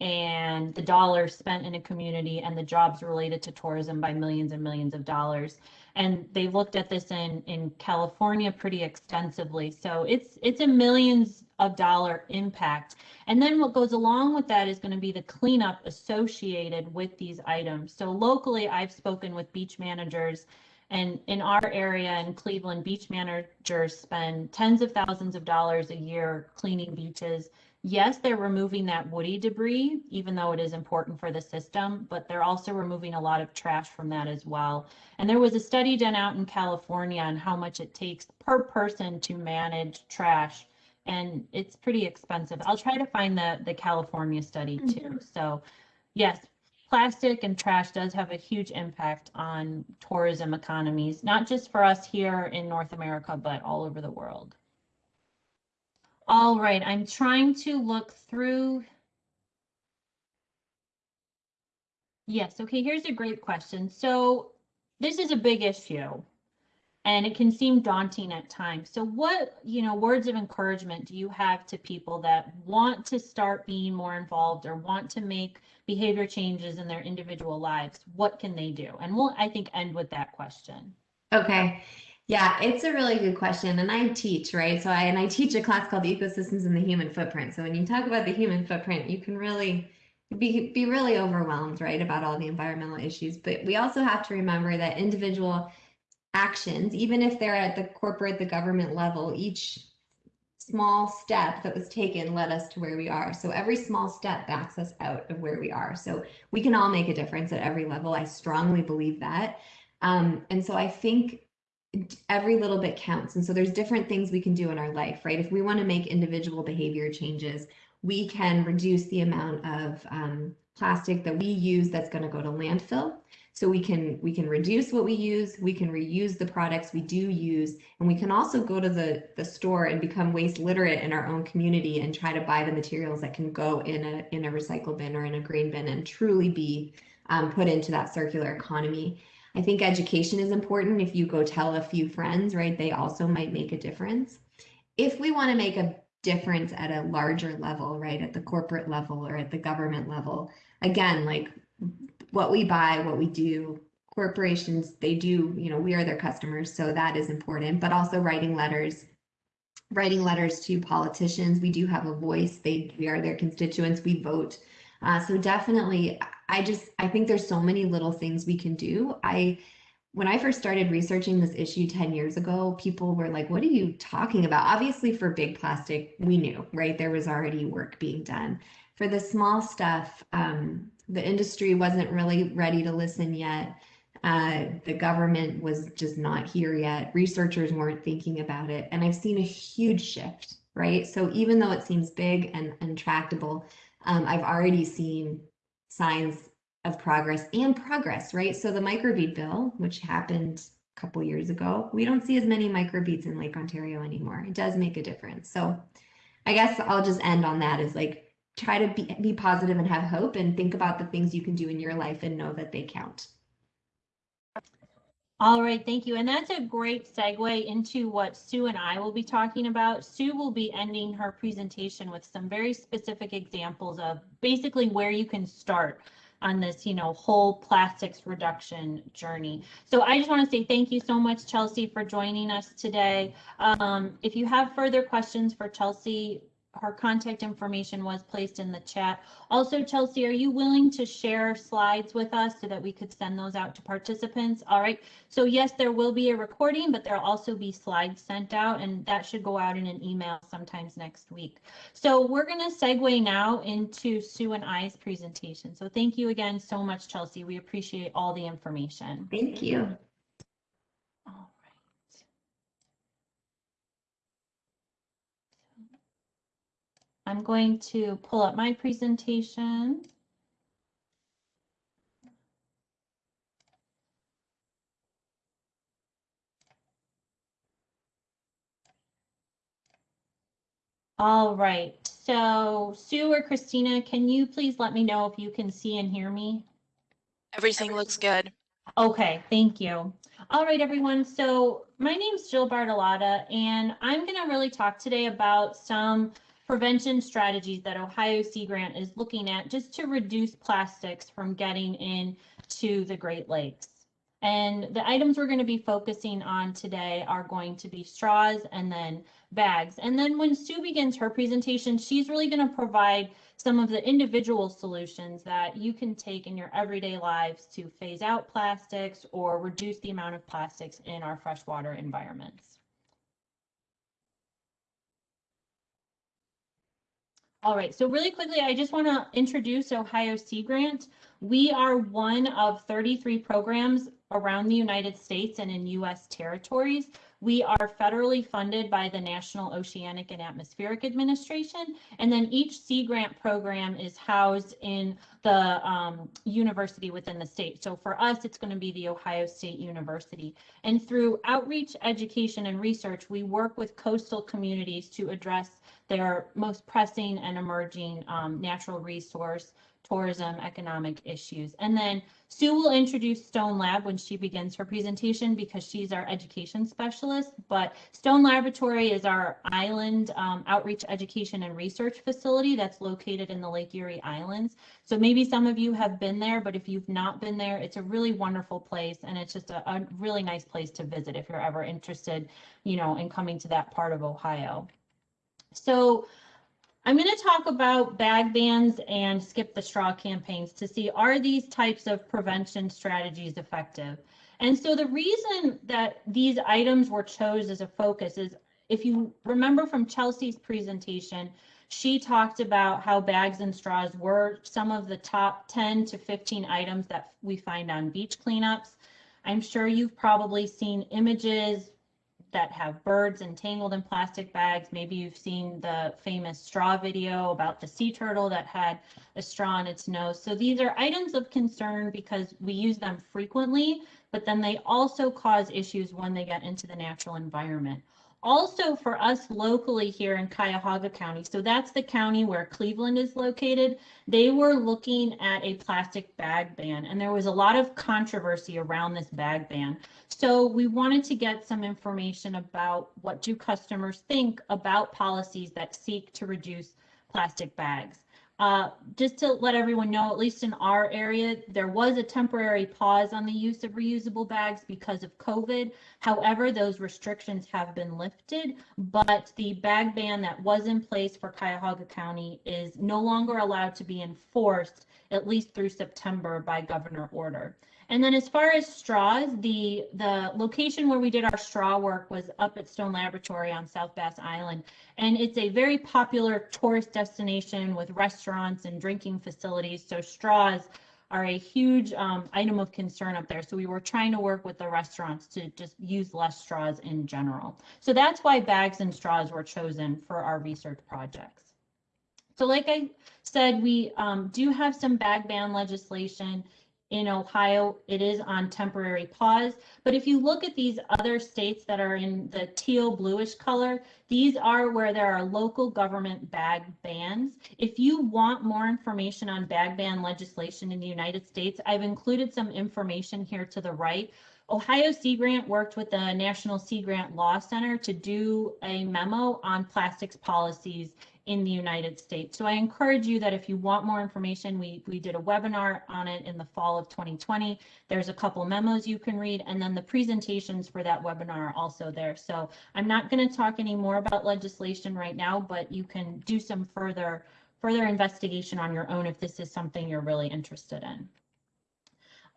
A: and the dollars spent in a community and the jobs related to tourism by millions and millions of dollars. And they've looked at this in, in California pretty extensively. So it's it's a millions of dollar impact. And then what goes along with that is going to be the cleanup associated with these items. So locally, I've spoken with beach managers and in our area in Cleveland, beach managers spend tens of thousands of dollars a year cleaning beaches yes, they're removing that woody debris, even though it is important for the system, but they're also removing a lot of trash from that as well. And there was a study done out in California on how much it takes per person to manage trash. And it's pretty expensive. I'll try to find the, the California study mm-hmm. too. So yes, plastic and trash does have a huge impact on tourism economies, not just for us here in North America, but all over the world. All right, I'm trying to look through. Yes, okay, here's a great question. So this is a big issue and it can seem daunting at times. So what, you know, words of encouragement do you have to people that want to start being more involved or want to make behavior changes in their individual lives? What can they do? And we'll, I think, end with that question.
C: Okay. Yeah, it's a really good question. And I teach, right? So I and I teach a class called Ecosystems and the Human Footprint. So when you talk about the human footprint, you can really be be really overwhelmed, right, about all the environmental issues. But we also have to remember that individual actions, even if they're at the corporate, the government level, each small step that was taken led us to where we are. So every small step backs us out of where we are. So we can all make a difference at every level. I strongly believe that. Um, and so I think every little bit counts. And so there's different things we can do in our life, right? If we want to make individual behavior changes, we can reduce the amount of um, plastic that we use that's going to go to landfill. So we can we can reduce what we use, we can reuse the products we do use, and we can also go to the, the store and become waste literate in our own community and try to buy the materials that can go in a in a recycle bin or in a green bin and truly be um, put into that circular economy. I think education is important. If you go tell a few friends, right, they also might make a difference. If we want to make a difference at a larger level, right? At the corporate level or at the government level. Again, like what we buy, what we do, corporations, they do, you know, we are their customers, so that is important, but also writing letters, writing letters to politicians. We do have a voice. They we are their constituents. We vote. Uh, so definitely, I just I think there's so many little things we can do. I when I first started researching this issue 10 years ago, people were like, what are you talking about? Obviously, for big plastic, we knew, right? There was already work being done. For the small stuff, um, the industry wasn't really ready to listen yet. Uh, the government was just not here yet. Researchers weren't thinking about it. And I've seen a huge shift, right? So even though it seems big and intractable, um, I've already seen signs of progress and progress, right? So the microbead bill, which happened a couple years ago, we don't see as many microbeads in Lake Ontario anymore. It does make a difference. So I guess I'll just end on that is like try to be, be positive and have hope and think about the things you can do in your life and know that they count.
A: All right, thank you. And that's a great segue into what Sue and I will be talking about. Sue will be ending her presentation with some very specific examples of basically where you can start on this, you know, whole plastics reduction journey. So I just want to say thank you so much, Chelsea, for joining us today. Um, if you have further questions for Chelsea, her contact information was placed in the chat. Also, Chelsea, are you willing to share slides with us so that we could send those out to participants? All right. So yes, there will be a recording, but there'll also be slides sent out and that should go out in an email sometimes next week. So we're going to segue now into Sue and I's presentation. So thank you again so much, Chelsea. We appreciate all the information.
C: Thank you.
A: All I'm going to pull up my presentation. All right, so Sue or Christina, can you please let me know if you can see and hear me?
B: Everything looks good.
A: Okay, thank you. All right, everyone. So my name's Jill Bartolotta, and I'm going to really talk today about some prevention strategies that Ohio Sea Grant is looking at just to reduce plastics from getting into the Great Lakes. And the items we're going to be focusing on today are going to be straws and then bags. And then when Sue begins her presentation, she's really going to provide some of the individual solutions that you can take in your everyday lives to phase out plastics or reduce the amount of plastics in our freshwater environments. All right, so really quickly, I just want to introduce Ohio Sea Grant. We are one of 33 programs around the United States and in U.S. territories. We are federally funded by the National Oceanic and Atmospheric Administration, and then each Sea Grant program is housed in the um, university within the state. So for us, it's going to be the Ohio State University. And through outreach, education, and research, we work with coastal communities to address their most pressing and emerging um, natural resource tourism economic issues. And then Sue will introduce Stone Lab when she begins her presentation because she's our education specialist. But Stone Laboratory is our island um, outreach education and research facility that's located in the Lake Erie Islands. So maybe some of you have been there, but if you've not been there, it's a really wonderful place and it's just a, a really nice place to visit if you're ever interested, you know, in coming to that part of Ohio. So I'm going to talk about bag bans and skip the straw campaigns to see are these types of prevention strategies effective? And so the reason that these items were chose as a focus is if you remember from Chelsea's presentation, she talked about how bags and straws were some of the top 10 to 15 items that we find on beach cleanups. I'm sure you've probably seen images, that have birds entangled in plastic bags. Maybe you've seen the famous straw video about the sea turtle that had a straw in its nose. So these are items of concern because we use them frequently, but then they also cause issues when they get into the natural environment. Also for us locally here in Cuyahoga County, so that's the county where Cleveland is located, they were looking at a plastic bag ban and there was a lot of controversy around this bag ban. So we wanted to get some information about what do customers think about policies that seek to reduce plastic bags. Uh, just to let everyone know, at least in our area, there was a temporary pause on the use of reusable bags because of COVID. However, those restrictions have been lifted, but the bag ban that was in place for Cuyahoga County is no longer allowed to be enforced, at least through September by governor order. And then as far as straws, the, the location where we did our straw work was up at Stone Laboratory on South Bass Island. And it's a very popular tourist destination with restaurants and drinking facilities. So straws are a huge um, item of concern up there. So we were trying to work with the restaurants to just use less straws in general. So that's why bags and straws were chosen for our research projects. So like I said, we um, do have some bag ban legislation in Ohio, it is on temporary pause. But if you look at these other states that are in the teal bluish color, these are where there are local government bag bans. If you want more information on bag ban legislation in the United States, I've included some information here to the right. Ohio Sea Grant worked with the National Sea Grant Law Center to do a memo on plastics policies in the United States. So I encourage you that if you want more information, we, we did a webinar on it in the fall of 2020. There's a couple memos you can read, and then the presentations for that webinar are also there. So I'm not going to talk any more about legislation right now, but you can do some further further investigation on your own if this is something you're really interested in.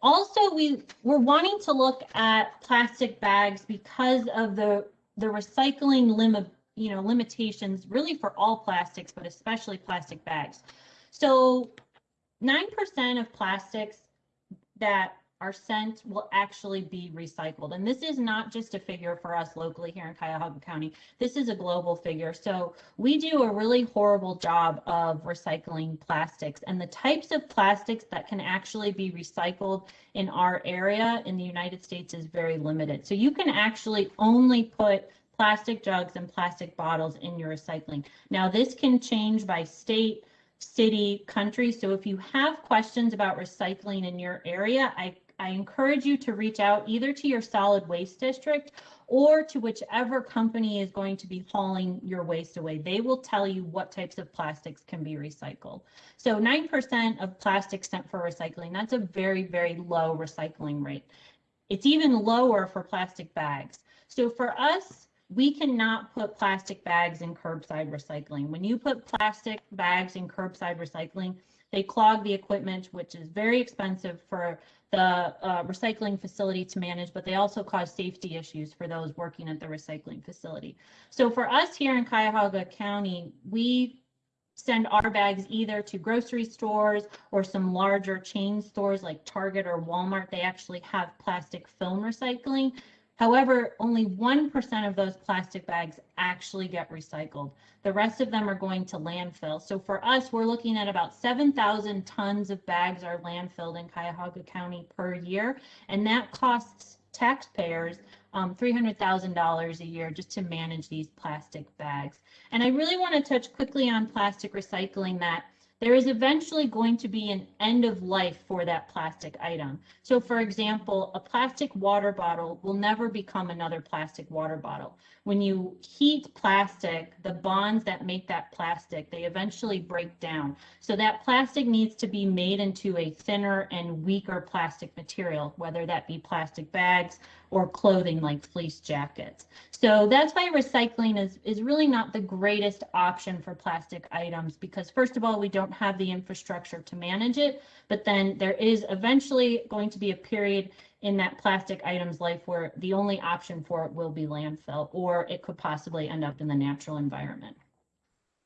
A: Also, we we're wanting to look at plastic bags because of the the recycling limit you know, limitations really for all plastics, but especially plastic bags. So 9% of plastics that are sent will actually be recycled. And this is not just a figure for us locally here in Cuyahoga County. This is a global figure. So we do a really horrible job of recycling plastics and the types of plastics that can actually be recycled in our area in the United States is very limited. So you can actually only put plastic jugs and plastic bottles in your recycling. Now, this can change by state, city, country. So if you have questions about recycling in your area, I, I encourage you to reach out either to your solid waste district or to whichever company is going to be hauling your waste away. They will tell you what types of plastics can be recycled. So 9% of plastics sent for recycling, that's a very, very low recycling rate. It's even lower for plastic bags. So for us, we cannot put plastic bags in curbside recycling. When you put plastic bags in curbside recycling, they clog the equipment, which is very expensive for the uh, recycling facility to manage, but they also cause safety issues for those working at the recycling facility. So for us here in Cuyahoga County, we send our bags either to grocery stores or some larger chain stores like Target or Walmart. They actually have plastic film recycling. However, only 1% of those plastic bags actually get recycled. The rest of them are going to landfill. So for us, we're looking at about 7,000 tons of bags are landfilled in Cuyahoga County per year, and that costs taxpayers um, $300,000 a year just to manage these plastic bags. And I really want to touch quickly on plastic recycling that there is eventually going to be an end of life for that plastic item. So for example, a plastic water bottle will never become another plastic water bottle. When you heat plastic, the bonds that make that plastic, they eventually break down. So that plastic needs to be made into a thinner and weaker plastic material, whether that be plastic bags or clothing like fleece jackets. So that's why recycling is, is really not the greatest option for plastic items because first of all, we don't have the infrastructure to manage it, but then there is eventually going to be a period in that plastic item's life where the only option for it will be landfill or it could possibly end up in the natural environment.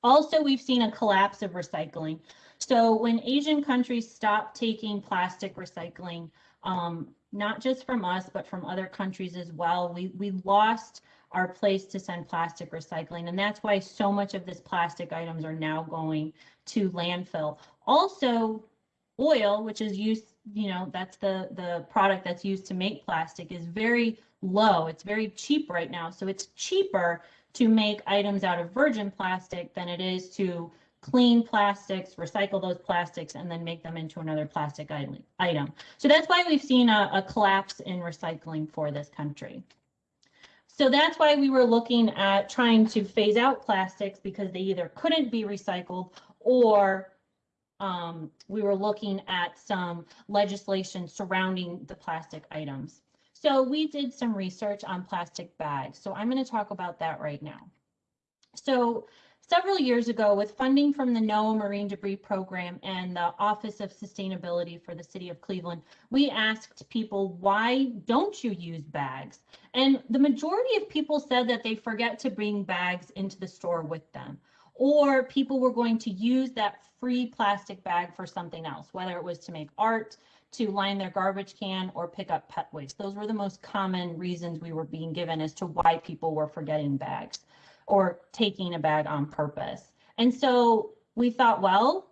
A: Also, we've seen a collapse of recycling. So when Asian countries stop taking plastic recycling, um, not just from us, but from other countries as well. We, we lost our place to send plastic recycling. And that's why so much of this plastic items are now going to landfill. Also, oil, which is used, you know, that's the, the product that's used to make plastic is very low. It's very cheap right now. So it's cheaper to make items out of virgin plastic than it is to clean plastics, recycle those plastics, and then make them into another plastic item. So that's why we've seen a, a collapse in recycling for this country. So that's why we were looking at trying to phase out plastics because they either couldn't be recycled or um, we were looking at some legislation surrounding the plastic items. So we did some research on plastic bags. So I'm going to talk about that right now. So several years ago, with funding from the NOAA Marine Debris Program and the Office of Sustainability for the City of Cleveland, we asked people, why don't you use bags? And the majority of people said that they forget to bring bags into the store with them or people were going to use that free plastic bag for something else, whether it was to make art, to line their garbage can, or pick up pet waste. Those were the most common reasons we were being given as to why people were forgetting bags or taking a bag on purpose. And so we thought, well,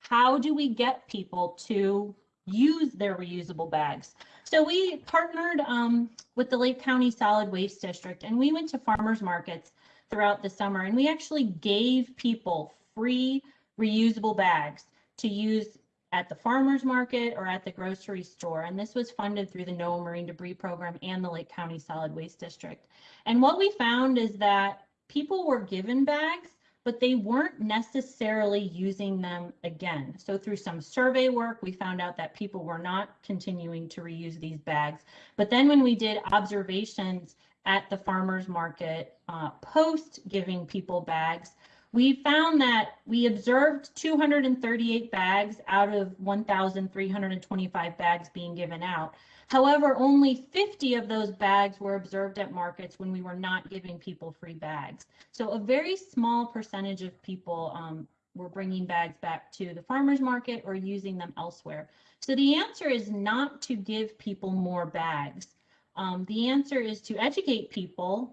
A: how do we get people to use their reusable bags? So we partnered um, with the Lake County Solid Waste District and we went to farmers markets throughout the summer. And we actually gave people free reusable bags to use at the farmer's market or at the grocery store. And this was funded through the NOAA Marine Debris Program and the Lake County Solid Waste District. And what we found is that people were given bags, but they weren't necessarily using them again. So through some survey work, we found out that people were not continuing to reuse these bags. But then when we did observations at the farmers market uh, post giving people bags, we found that we observed 238 bags out of 1,325 bags being given out. However, only 50 of those bags were observed at markets when we were not giving people free bags. So a very small percentage of people um, were bringing bags back to the farmer's market or using them elsewhere. So the answer is not to give people more bags. Um, the answer is to educate people,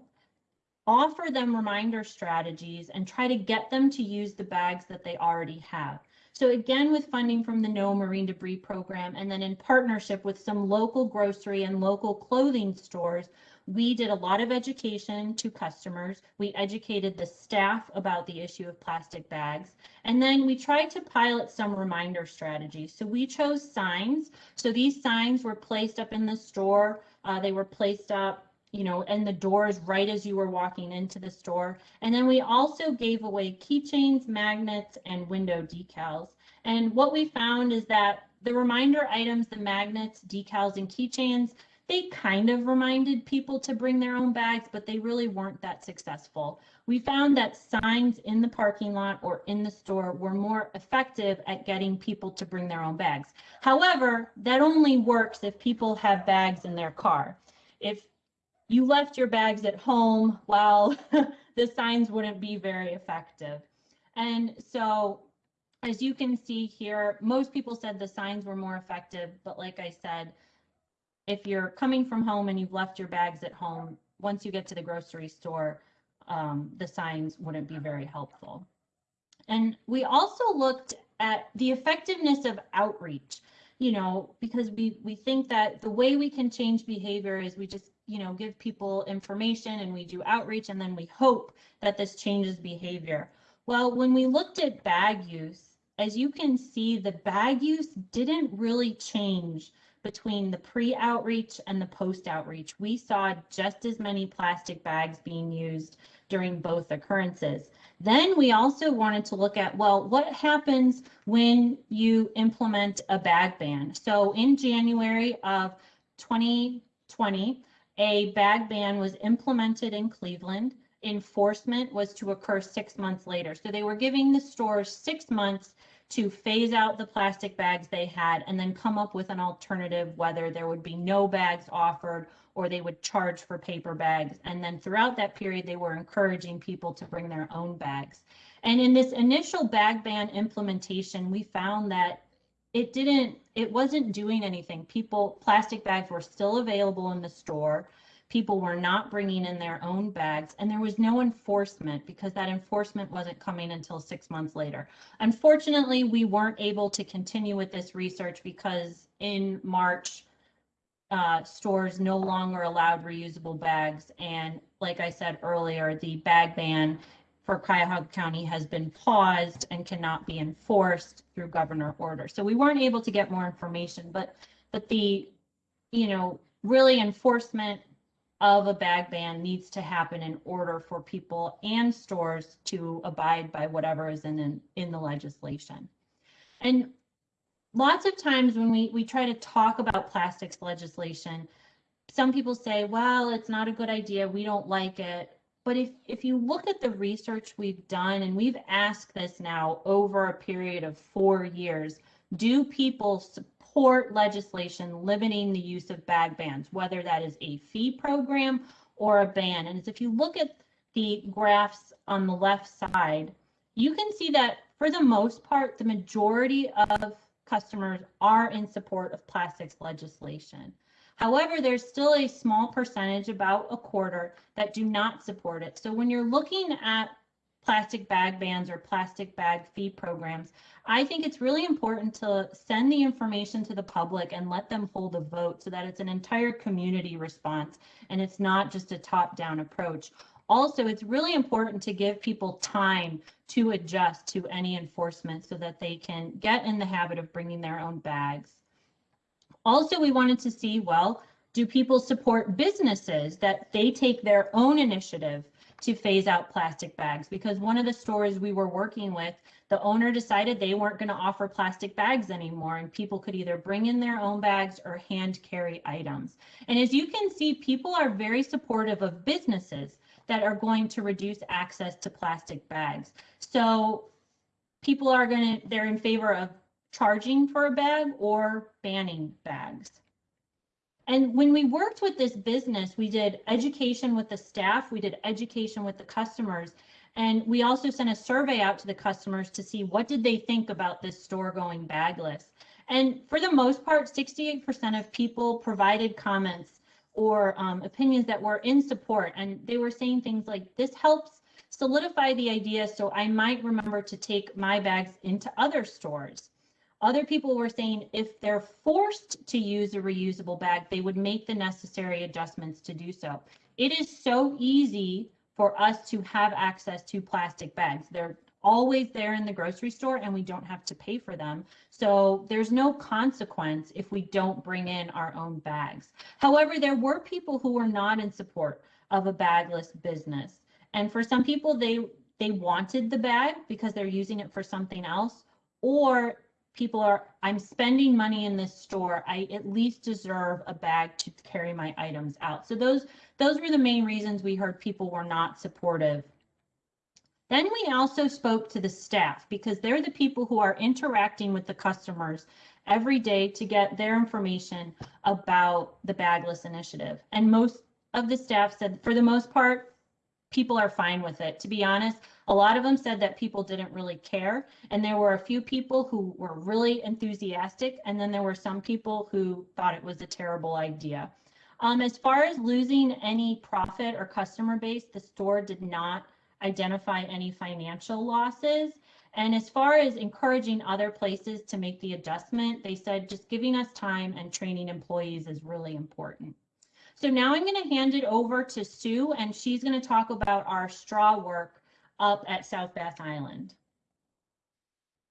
A: offer them reminder strategies, and try to get them to use the bags that they already have. So again, with funding from the NOAA Marine Debris Program, and then in partnership with some local grocery and local clothing stores, we did a lot of education to customers. We educated the staff about the issue of plastic bags. And then we tried to pilot some reminder strategies. So we chose signs. So these signs were placed up in the store uh, they were placed up, you know, in the doors right as you were walking into the store. And then we also gave away keychains, magnets, and window decals. And what we found is that the reminder items, the magnets, decals, and keychains, they kind of reminded people to bring their own bags, but they really weren't that successful. We found that signs in the parking lot or in the store were more effective at getting people to bring their own bags. However, that only works if people have bags in their car. If you left your bags at home, well, the signs wouldn't be very effective. And so as you can see here, most people said the signs were more effective, but like I said, if you're coming from home and you've left your bags at home, once you get to the grocery store, um, the signs wouldn't be very helpful. And we also looked at the effectiveness of outreach, you know, because we, we think that the way we can change behavior is we just, you know, give people information and we do outreach and then we hope that this changes behavior. Well, when we looked at bag use, as you can see, the bag use didn't really change between the pre-outreach and the post-outreach. We saw just as many plastic bags being used during both occurrences. Then we also wanted to look at, well, what happens when you implement a bag ban? So in January of 2020, a bag ban was implemented in Cleveland. Enforcement was to occur six months later. So they were giving the stores six months to phase out the plastic bags they had and then come up with an alternative, whether there would be no bags offered or they would charge for paper bags. And then throughout that period, they were encouraging people to bring their own bags. And in this initial bag ban implementation, we found that it didn't, it wasn't doing anything. People, plastic bags were still available in the store people were not bringing in their own bags and there was no enforcement because that enforcement wasn't coming until six months later. Unfortunately, we weren't able to continue with this research because in March, uh, stores no longer allowed reusable bags. And like I said earlier, the bag ban for Cuyahoga County has been paused and cannot be enforced through governor order. So we weren't able to get more information, but, but the, you know, really enforcement of a bag ban needs to happen in order for people and stores to abide by whatever is in, in, in the legislation. And lots of times when we, we try to talk about plastics legislation, some people say, well, it's not a good idea. We don't like it. But if, if you look at the research we've done, and we've asked this now over a period of four years, do people support legislation limiting the use of bag bans, whether that is a fee program or a ban? And if you look at the graphs on the left side, you can see that for the most part, the majority of customers are in support of plastics legislation. However, there's still a small percentage, about a quarter, that do not support it. So when you're looking at plastic bag bans or plastic bag fee programs, I think it's really important to send the information to the public and let them hold a vote so that it's an entire community response and it's not just a top-down approach. Also, it's really important to give people time to adjust to any enforcement so that they can get in the habit of bringing their own bags. Also, we wanted to see, well, do people support businesses that they take their own initiative to phase out plastic bags? Because one of the stores we were working with, the owner decided they weren't going to offer plastic bags anymore and people could either bring in their own bags or hand carry items. And as you can see, people are very supportive of businesses that are going to reduce access to plastic bags. So people are going to, they're in favor of charging for a bag or banning bags. And when we worked with this business, we did education with the staff, we did education with the customers, and we also sent a survey out to the customers to see what did they think about this store going bagless. And for the most part, 68% of people provided comments or um, opinions that were in support. And they were saying things like, this helps solidify the idea so I might remember to take my bags into other stores. Other people were saying if they're forced to use a reusable bag, they would make the necessary adjustments to do so. It is so easy for us to have access to plastic bags. They're always there in the grocery store and we don't have to pay for them. So there's no consequence if we don't bring in our own bags. However, there were people who were not in support of a bagless business. And for some people, they they wanted the bag because they're using it for something else, or people are, I'm spending money in this store. I at least deserve a bag to carry my items out. So those, those were the main reasons we heard people were not supportive. Then we also spoke to the staff because they're the people who are interacting with the customers every day to get their information about the bagless initiative. And most of the staff said, for the most part, people are fine with it. To be honest, a lot of them said that people didn't really care. And there were a few people who were really enthusiastic. And then there were some people who thought it was a terrible idea. Um, as far as losing any profit or customer base, the store did not identify any financial losses. And as far as encouraging other places to make the adjustment, they said just giving us time and training employees is really important. So now I'm going to hand it over to Sue, and she's going to talk about our straw work up at South Bass Island.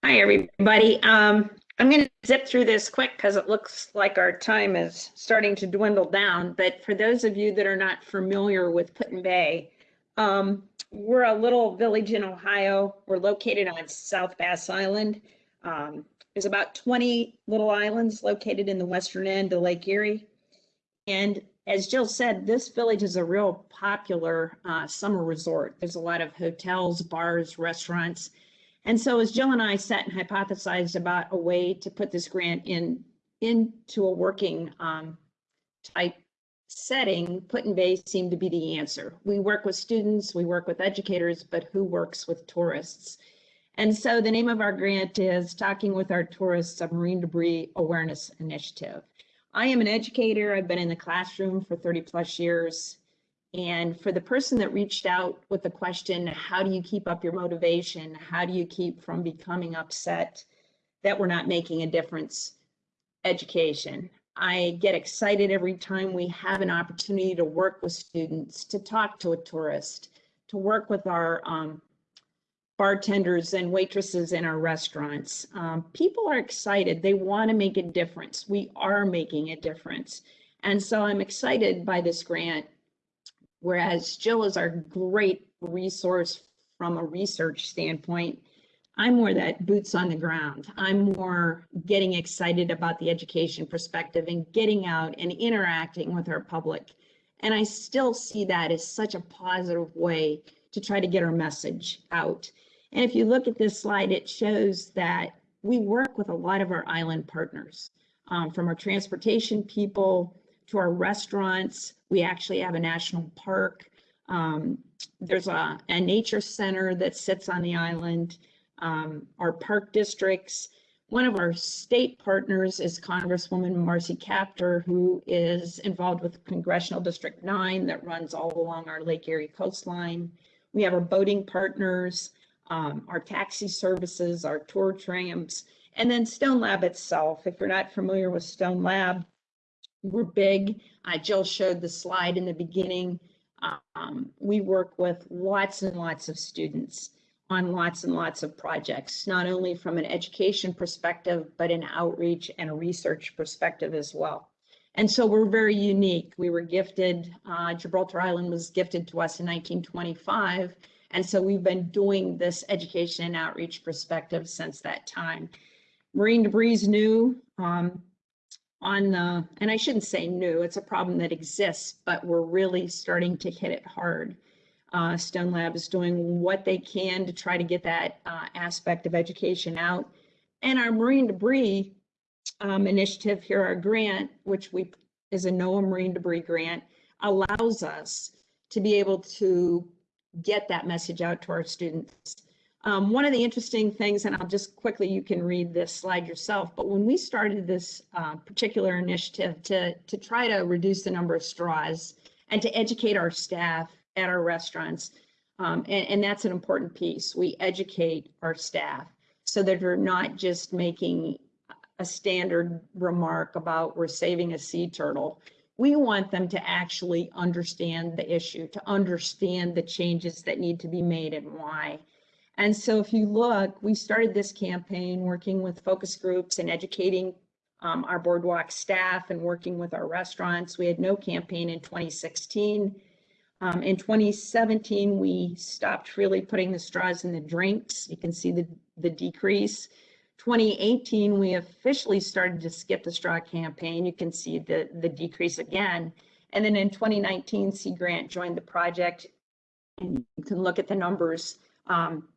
D: Hi, everybody. Um, I'm going to zip through this quick because it looks like our time is starting to dwindle down. But for those of you that are not familiar with Put-in-Bay, um, we're a little village in Ohio. We're located on South Bass Island. Um, there's about 20 little islands located in the western end of Lake Erie. And as Jill said, this village is a real popular uh, summer resort. There's a lot of hotels, bars, restaurants. And so as Jill and I sat and hypothesized about a way to put this grant in into a working um, type setting, Put-in-Bay seemed to be the answer. We work with students, we work with educators, but who works with tourists? And so the name of our grant is Talking with Our Tourists, Marine Debris Awareness Initiative. I am an educator. I've been in the classroom for 30 plus years. And for the person that reached out with the question, how do you keep up your motivation? How do you keep from becoming upset that we're not making a difference? Education. I get excited every time we have an opportunity to work with students, to talk to a tourist, to work with our um, bartenders and waitresses in our restaurants. Um, people are excited. They want to make a difference. We are making a difference. And so I'm excited by this grant. Whereas Jill is our great resource from a research standpoint, I'm more that boots on the ground. I'm more getting excited about the education perspective and getting out and interacting with our public. And I still see that as such a positive way to try to get our message out. And if you look at this slide, it shows that we work with a lot of our island partners, um, from our transportation people to our restaurants. We actually have a national park. Um, there's a, a nature center that sits on the island. Um, our park districts. One of our state partners is Congresswoman Marcy Kaptur, who is involved with Congressional District 9 that runs all along our Lake Erie coastline. We have our boating partners, um, our taxi services, our tour trams, and then Stone Lab itself. If you're not familiar with Stone Lab, we're big. Uh, Jill showed the slide in the beginning. Um, we work with lots and lots of students on lots and lots of projects, not only from an education perspective, but an outreach and a research perspective as well. And so we're very unique. We were gifted, uh, Gibraltar Island was gifted to us in 1925. And so we've been doing this education and outreach perspective since that time. Marine debris is new. Um, on the, and I shouldn't say new, it's a problem that exists, but we're really starting to hit it hard. Uh, Stone Lab is doing what they can to try to get that uh, aspect of education out. And our marine debris um, initiative here, our grant, which we is a NOAA marine debris grant, allows us to be able to get that message out to our students. Um, one of the interesting things, and I'll just quickly, you can read this slide yourself, but when we started this uh, particular initiative to, to try to reduce the number of straws and to educate our staff at our restaurants, um, and, and that's an important piece. We educate our staff so that they're not just making a standard remark about we're saving a sea turtle. We want them to actually understand the issue, to understand the changes that need to be made and why. And so if you look, we started this campaign working with focus groups and educating um, our boardwalk staff and working with our restaurants. We had no campaign in 2016. Um, in 2017, we stopped really putting the straws in the drinks. You can see the, the decrease. 2018, we officially started to skip the straw campaign. You can see the, the decrease again. And then in 2019, Sea Grant joined the project. And you can look at the numbers. Um,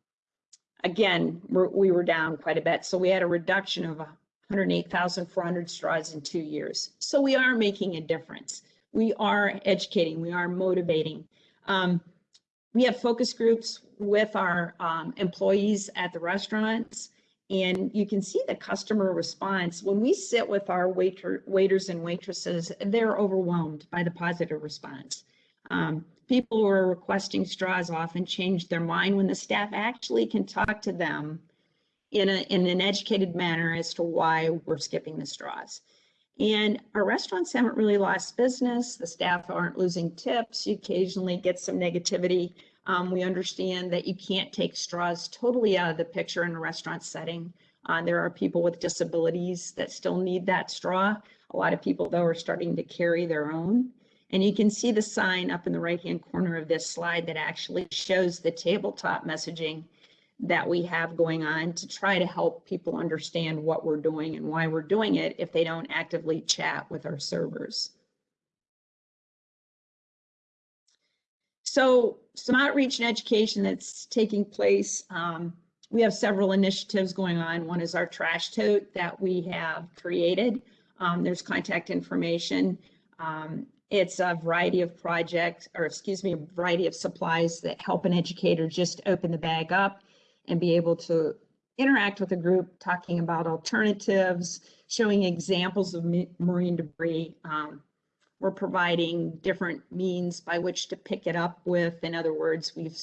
D: again, we're, we were down quite a bit. So we had a reduction of 108,400 straws in two years. So we are making a difference. We are educating, we are motivating. Um, we have focus groups with our um, employees at the restaurants and you can see the customer response. When we sit with our waiter, waiters and waitresses, they're overwhelmed by the positive response. Um, people who are requesting straws often change their mind when the staff actually can talk to them in, a, in an educated manner as to why we're skipping the straws. And our restaurants haven't really lost business. The staff aren't losing tips. You occasionally get some negativity. Um, we understand that you can't take straws totally out of the picture in a restaurant setting. Uh, there are people with disabilities that still need that straw. A lot of people, though, are starting to carry their own. And you can see the sign up in the right-hand corner of this slide that actually shows the tabletop messaging that we have going on to try to help people understand what we're doing and why we're doing it if they don't actively chat with our servers. So some outreach and education that's taking place. Um, we have several initiatives going on. One is our trash tote that we have created. Um, there's contact information. Um, it's a variety of projects, or excuse me, a variety of supplies that help an educator just open the bag up and be able to interact with a group talking about alternatives, showing examples of marine debris. Um, we're providing different means by which to pick it up with. In other words, we've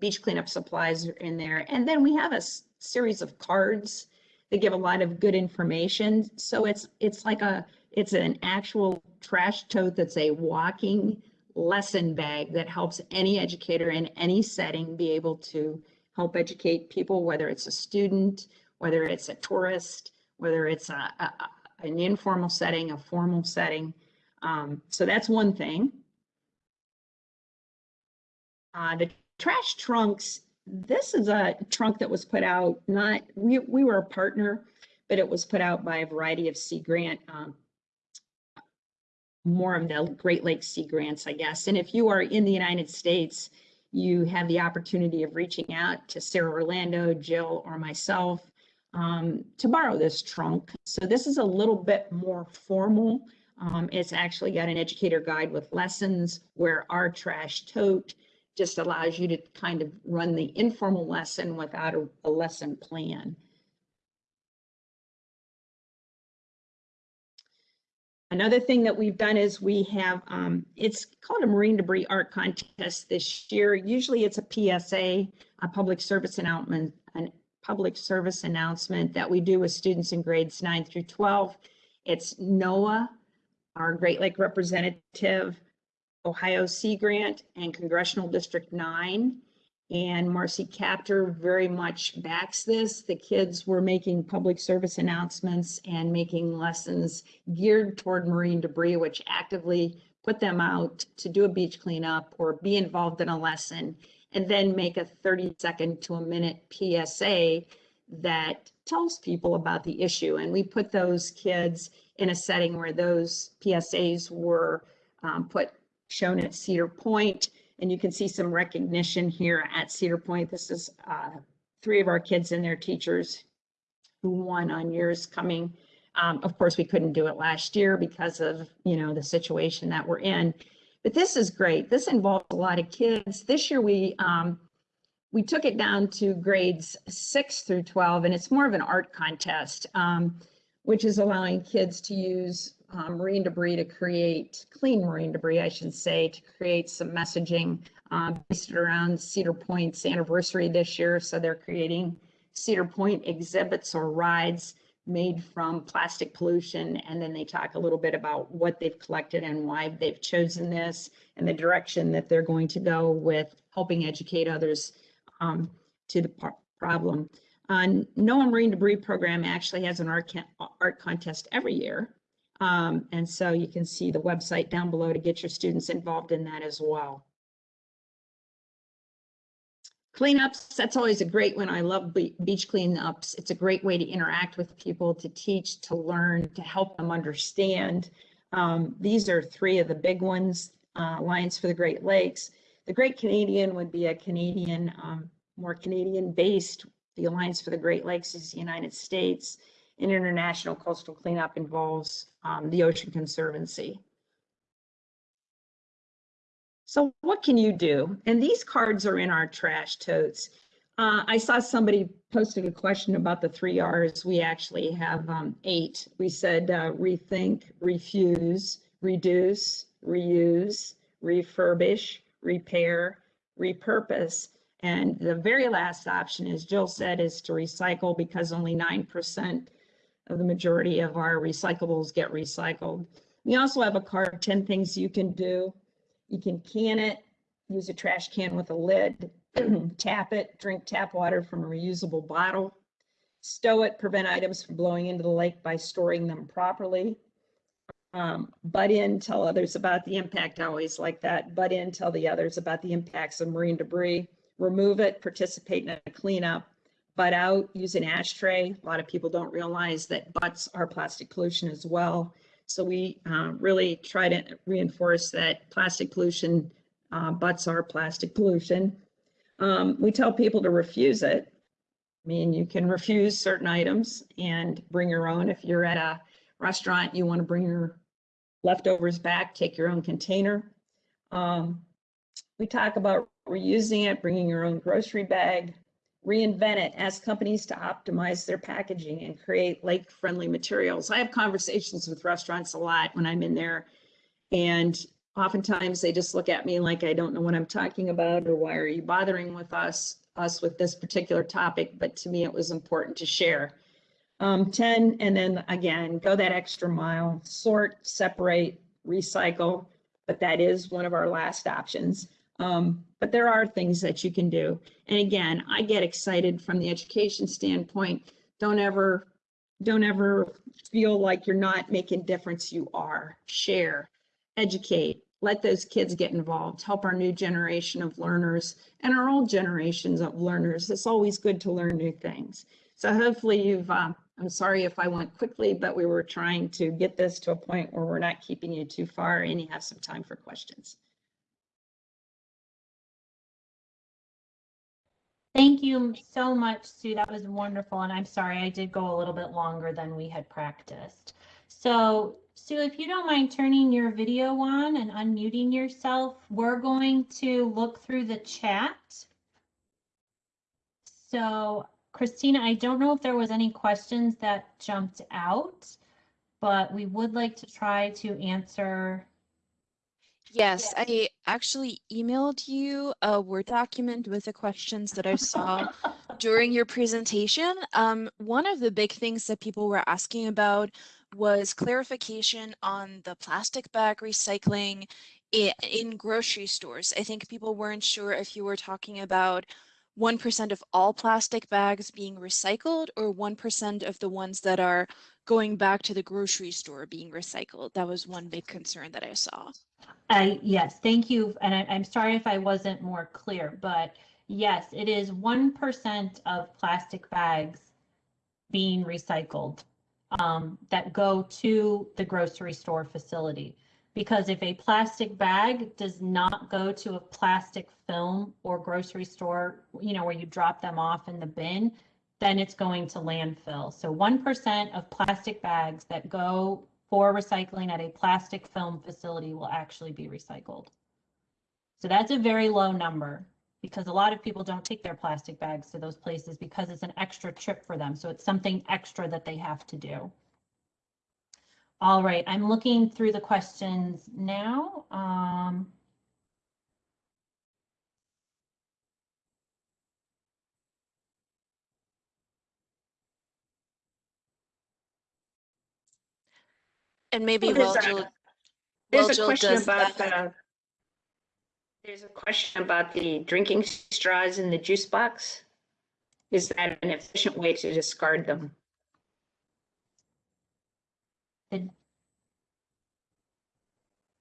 D: beach cleanup supplies are in there. And then we have a series of cards that give a lot of good information. So it's it's like a It's an actual trash tote that's a walking lesson bag that helps any educator in any setting be able to help educate people, whether it's a student, whether it's a tourist, whether it's a, a- an informal setting, a formal setting. Um, so that's one thing. Uh, the trash trunks, this is a trunk that was put out, not, we, we were a partner, but it was put out by a variety of Sea Grant, um, more of the Great Lakes Sea Grants, I guess. And if you are in the United States, you have the opportunity of reaching out to Sarah Orlando, Jill, or myself um, to borrow this trunk. So this is a little bit more formal. Um, it's actually got an educator guide with lessons where our trash tote just allows you to kind of run the informal lesson without a, a lesson plan. Another thing that we've done is we have, um, it's called a marine debris art contest this year. Usually it's a PSA, a public service announcement, an public service announcement that we do with students in grades nine through 12. It's NOAA, our Great Lake representative, Ohio Sea Grant, and Congressional District 9. And Marcy Kaptur very much backs this. The kids were making public service announcements and making lessons geared toward marine debris, which actively put them out to do a beach cleanup or be involved in a lesson, and then make a 30 second to a minute PSA that tells people about the issue. And we put those kids in a setting where those PSAs were um, put shown at Cedar Point and you can see some recognition here at Cedar Point. This is uh, three of our kids and their teachers who won on years coming. Um, of course, we couldn't do it last year because of, you know, the situation that we're in. But this is great. This involves a lot of kids. This year we um, we took it down to grades six through 12, and it's more of an art contest, um, which is allowing kids to use um, marine debris to create clean marine debris, I should say, to create some messaging um, based around Cedar Point's anniversary this year. So they're creating Cedar Point exhibits or rides made from plastic pollution. And then they talk a little bit about what they've collected and why they've chosen this and the direction that they're going to go with helping educate others um, to the problem. Uh, NOAA Marine Debris Program actually has an art, art contest every year. Um, and so you can see the website down below to get your students involved in that as well. Cleanups, that's always a great one. I love be beach cleanups. It's a great way to interact with people, to teach, to learn, to help them understand. Um, these are three of the big ones, uh, Alliance for the Great Lakes. The Great Canadian would be a Canadian, um, more Canadian based. The Alliance for the Great Lakes is the United States. And international coastal cleanup involves um, the Ocean Conservancy. So what can you do? And these cards are in our trash totes. Uh, I saw somebody posted a question about the three R's. We actually have um, eight. We said uh, rethink, refuse, reduce, reuse, refurbish, repair, repurpose. And the very last option, as Jill said, is to recycle because only 9% of the majority of our recyclables get recycled. We also have a card, 10 things you can do. You can can it, use a trash can with a lid, tap it, drink tap water from a reusable bottle, stow it, prevent items from blowing into the lake by storing them properly. Um, butt in, tell others about the impact. I always like that. Butt in, tell the others about the impacts of marine debris. Remove it, participate in a cleanup. Butt out, use an ashtray. A lot of people don't realize that butts are plastic pollution as well. So we uh, really try to reinforce that plastic pollution, uh, butts are plastic pollution. Um, we tell people to refuse it. I mean, you can refuse certain items and bring your own. If you're at a restaurant, you want to bring your leftovers back, take your own container. Um, we talk about reusing it, bringing your own grocery bag, reinvent it, ask companies to optimize their packaging and create lake-friendly materials. I have conversations with restaurants a lot when I'm in there, and oftentimes they just look at me like I don't know what I'm talking about, or why are you bothering with us, us with this particular topic? But to me, it was important to share. Um, 10, and then again, go that extra mile, sort, separate, recycle, but that is one of our last options. Um, but there are things that you can do. And again, I get excited from the education standpoint. Don't ever, don't ever feel like you're not making difference. You are. Share, educate, let those kids get involved, help our new generation of learners and our old generations of learners. It's always good to learn new things. So hopefully you've, um, I'm sorry if I went quickly, but we were trying to get this to a point where we're not keeping you too far and you have some time for questions.
A: Thank you so much, Sue. That was wonderful. And I'm sorry, I did go a little bit longer than we had practiced. So Sue, if you don't mind turning your video on and unmuting yourself, we're going to look through the chat. So Christina, I don't know if there was any questions that jumped out, but we would like to try to answer.
B: Yes, I actually emailed you a Word document with the questions that I saw during your presentation. Um, one of the big things that people were asking about was clarification on the plastic bag recycling in grocery stores. I think people weren't sure if you were talking about 1% of all plastic bags being recycled or 1% of the ones that are going back to the grocery store being recycled. That was one big concern that I saw.
A: Yes, thank you. And I, I'm sorry if I wasn't more clear, but yes, it is 1% of plastic bags being recycled um, that go to the grocery store facility. Because if a plastic bag does not go to a plastic film or grocery store, you know, where you drop them off in the bin, then it's going to landfill. So 1% of plastic bags that go for recycling at a plastic film facility will actually be recycled. So that's a very low number because a lot of people don't take their plastic bags to those places because it's an extra trip for them. So it's something extra that they have to do. All right, I'm looking through the questions now. Um,
B: And maybe
D: Well, there's
B: while
D: a-
B: Jill,
D: There's
B: while
D: a
B: Jill
D: question about the, there's a question about the drinking straws in the juice box. Is that an efficient way to discard them?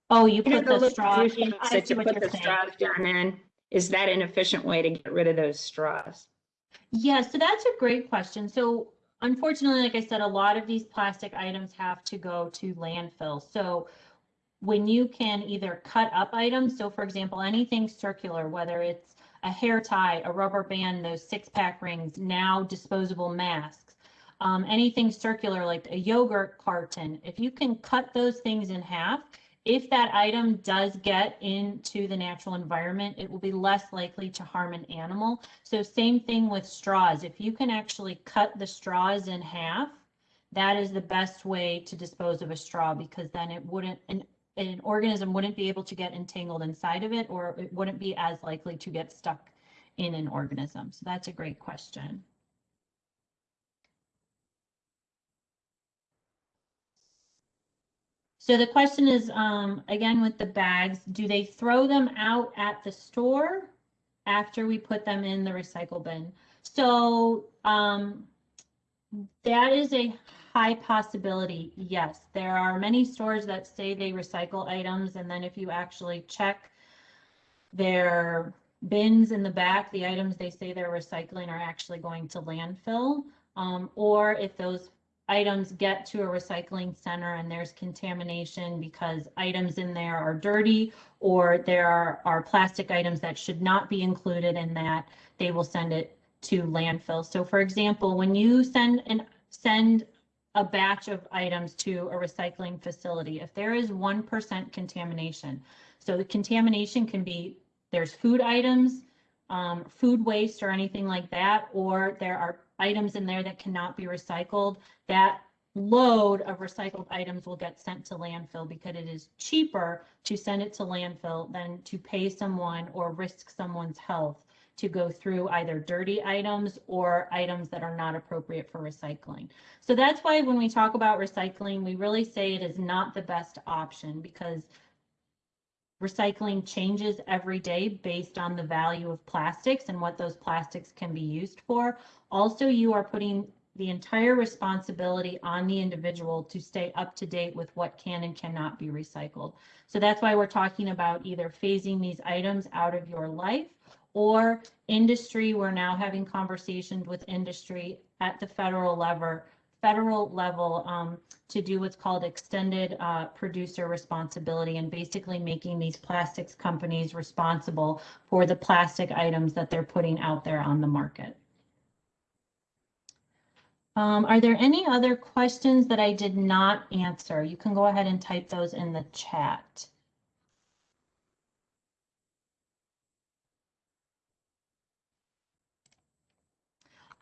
A: oh, you
D: You
A: put
D: the
A: the
D: little
A: straw. in- I see
D: you
A: what
D: put
A: you're
D: the
A: saying.
D: straws down in? Is that an efficient way to get rid of those straws?
A: Yeah, so that's a great question. So unfortunately, like I said, a lot of these plastic items have to go to landfill. So when you can either cut up items, so for example, anything circular, whether it's a hair tie, a rubber band, those six pack rings, now disposable masks, um, anything circular like a yogurt carton, if you can cut those things in half, if that item does get into the natural environment, it will be less likely to harm an animal. So same thing with straws. If you can actually cut the straws in half, that is the best way to dispose of a straw because then it wouldn't, an, an organism wouldn't be able to get entangled inside of it or it wouldn't be as likely to get stuck in an organism. So that's a great question. So the question is, um, again, with the bags, do they throw them out at the store after we put them in the recycle bin? So, um, that is a high possibility, yes. There are many stores that say they recycle items, and then if you actually check their bins in the back, the items they say they're recycling are actually going to landfill. Um, or if those items get to a recycling center and there's contamination because items in there are dirty or there are, are plastic items that should not be included in that, they will send it to landfill. So for example, when you send and send a batch of items to a recycling facility, if there is 1% contamination, so the contamination can be there's food items, um, food waste or anything like that, or there are items in there that cannot be recycled, that load of recycled items will get sent to landfill because it is cheaper to send it to landfill than to pay someone or risk someone's health to go through either dirty items or items that are not appropriate for recycling. So that's why when we talk about recycling, we really say it is not the best option because recycling changes every day based on the value of plastics and what those plastics can be used for. Also, you are putting the entire responsibility on the individual to stay up to date with what can and cannot be recycled. So that's why we're talking about either phasing these items out of your life or industry. We're now having conversations with industry at the federal level, federal level um, to do what's called extended uh, producer responsibility and basically making these plastics companies responsible for the plastic items that they're putting out there on the market. Um, are there any other questions that I did not answer? You can go ahead and type those in the chat.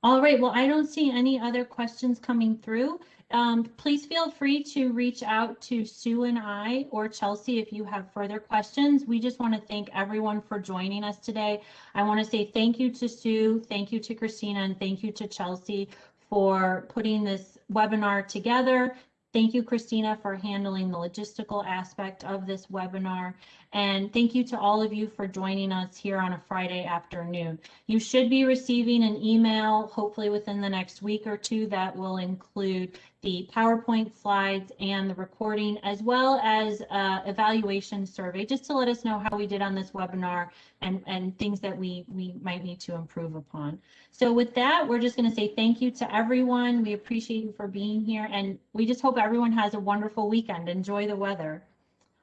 A: All right, well, I don't see any other questions coming through. Um, please feel free to reach out to Sue and I or Chelsea if you have further questions. We just want to thank everyone for joining us today. I want to say thank you to Sue, thank you to Christina, and thank you to Chelsea for putting this webinar together. Thank you, Christina, for handling the logistical aspect of this webinar. And thank you to all of you for joining us here on a Friday afternoon. You should be receiving an email, hopefully within the next week or two, that will include the PowerPoint slides and the recording, as well as a evaluation survey, just to let us know how we did on this webinar and, and things that we, we might need to improve upon. So with that, we're just going to say thank you to everyone. We appreciate you for being here, and we just hope everyone has a wonderful weekend. Enjoy the weather.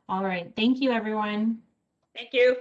A: All right. Thank you, everyone.
D: Thank you.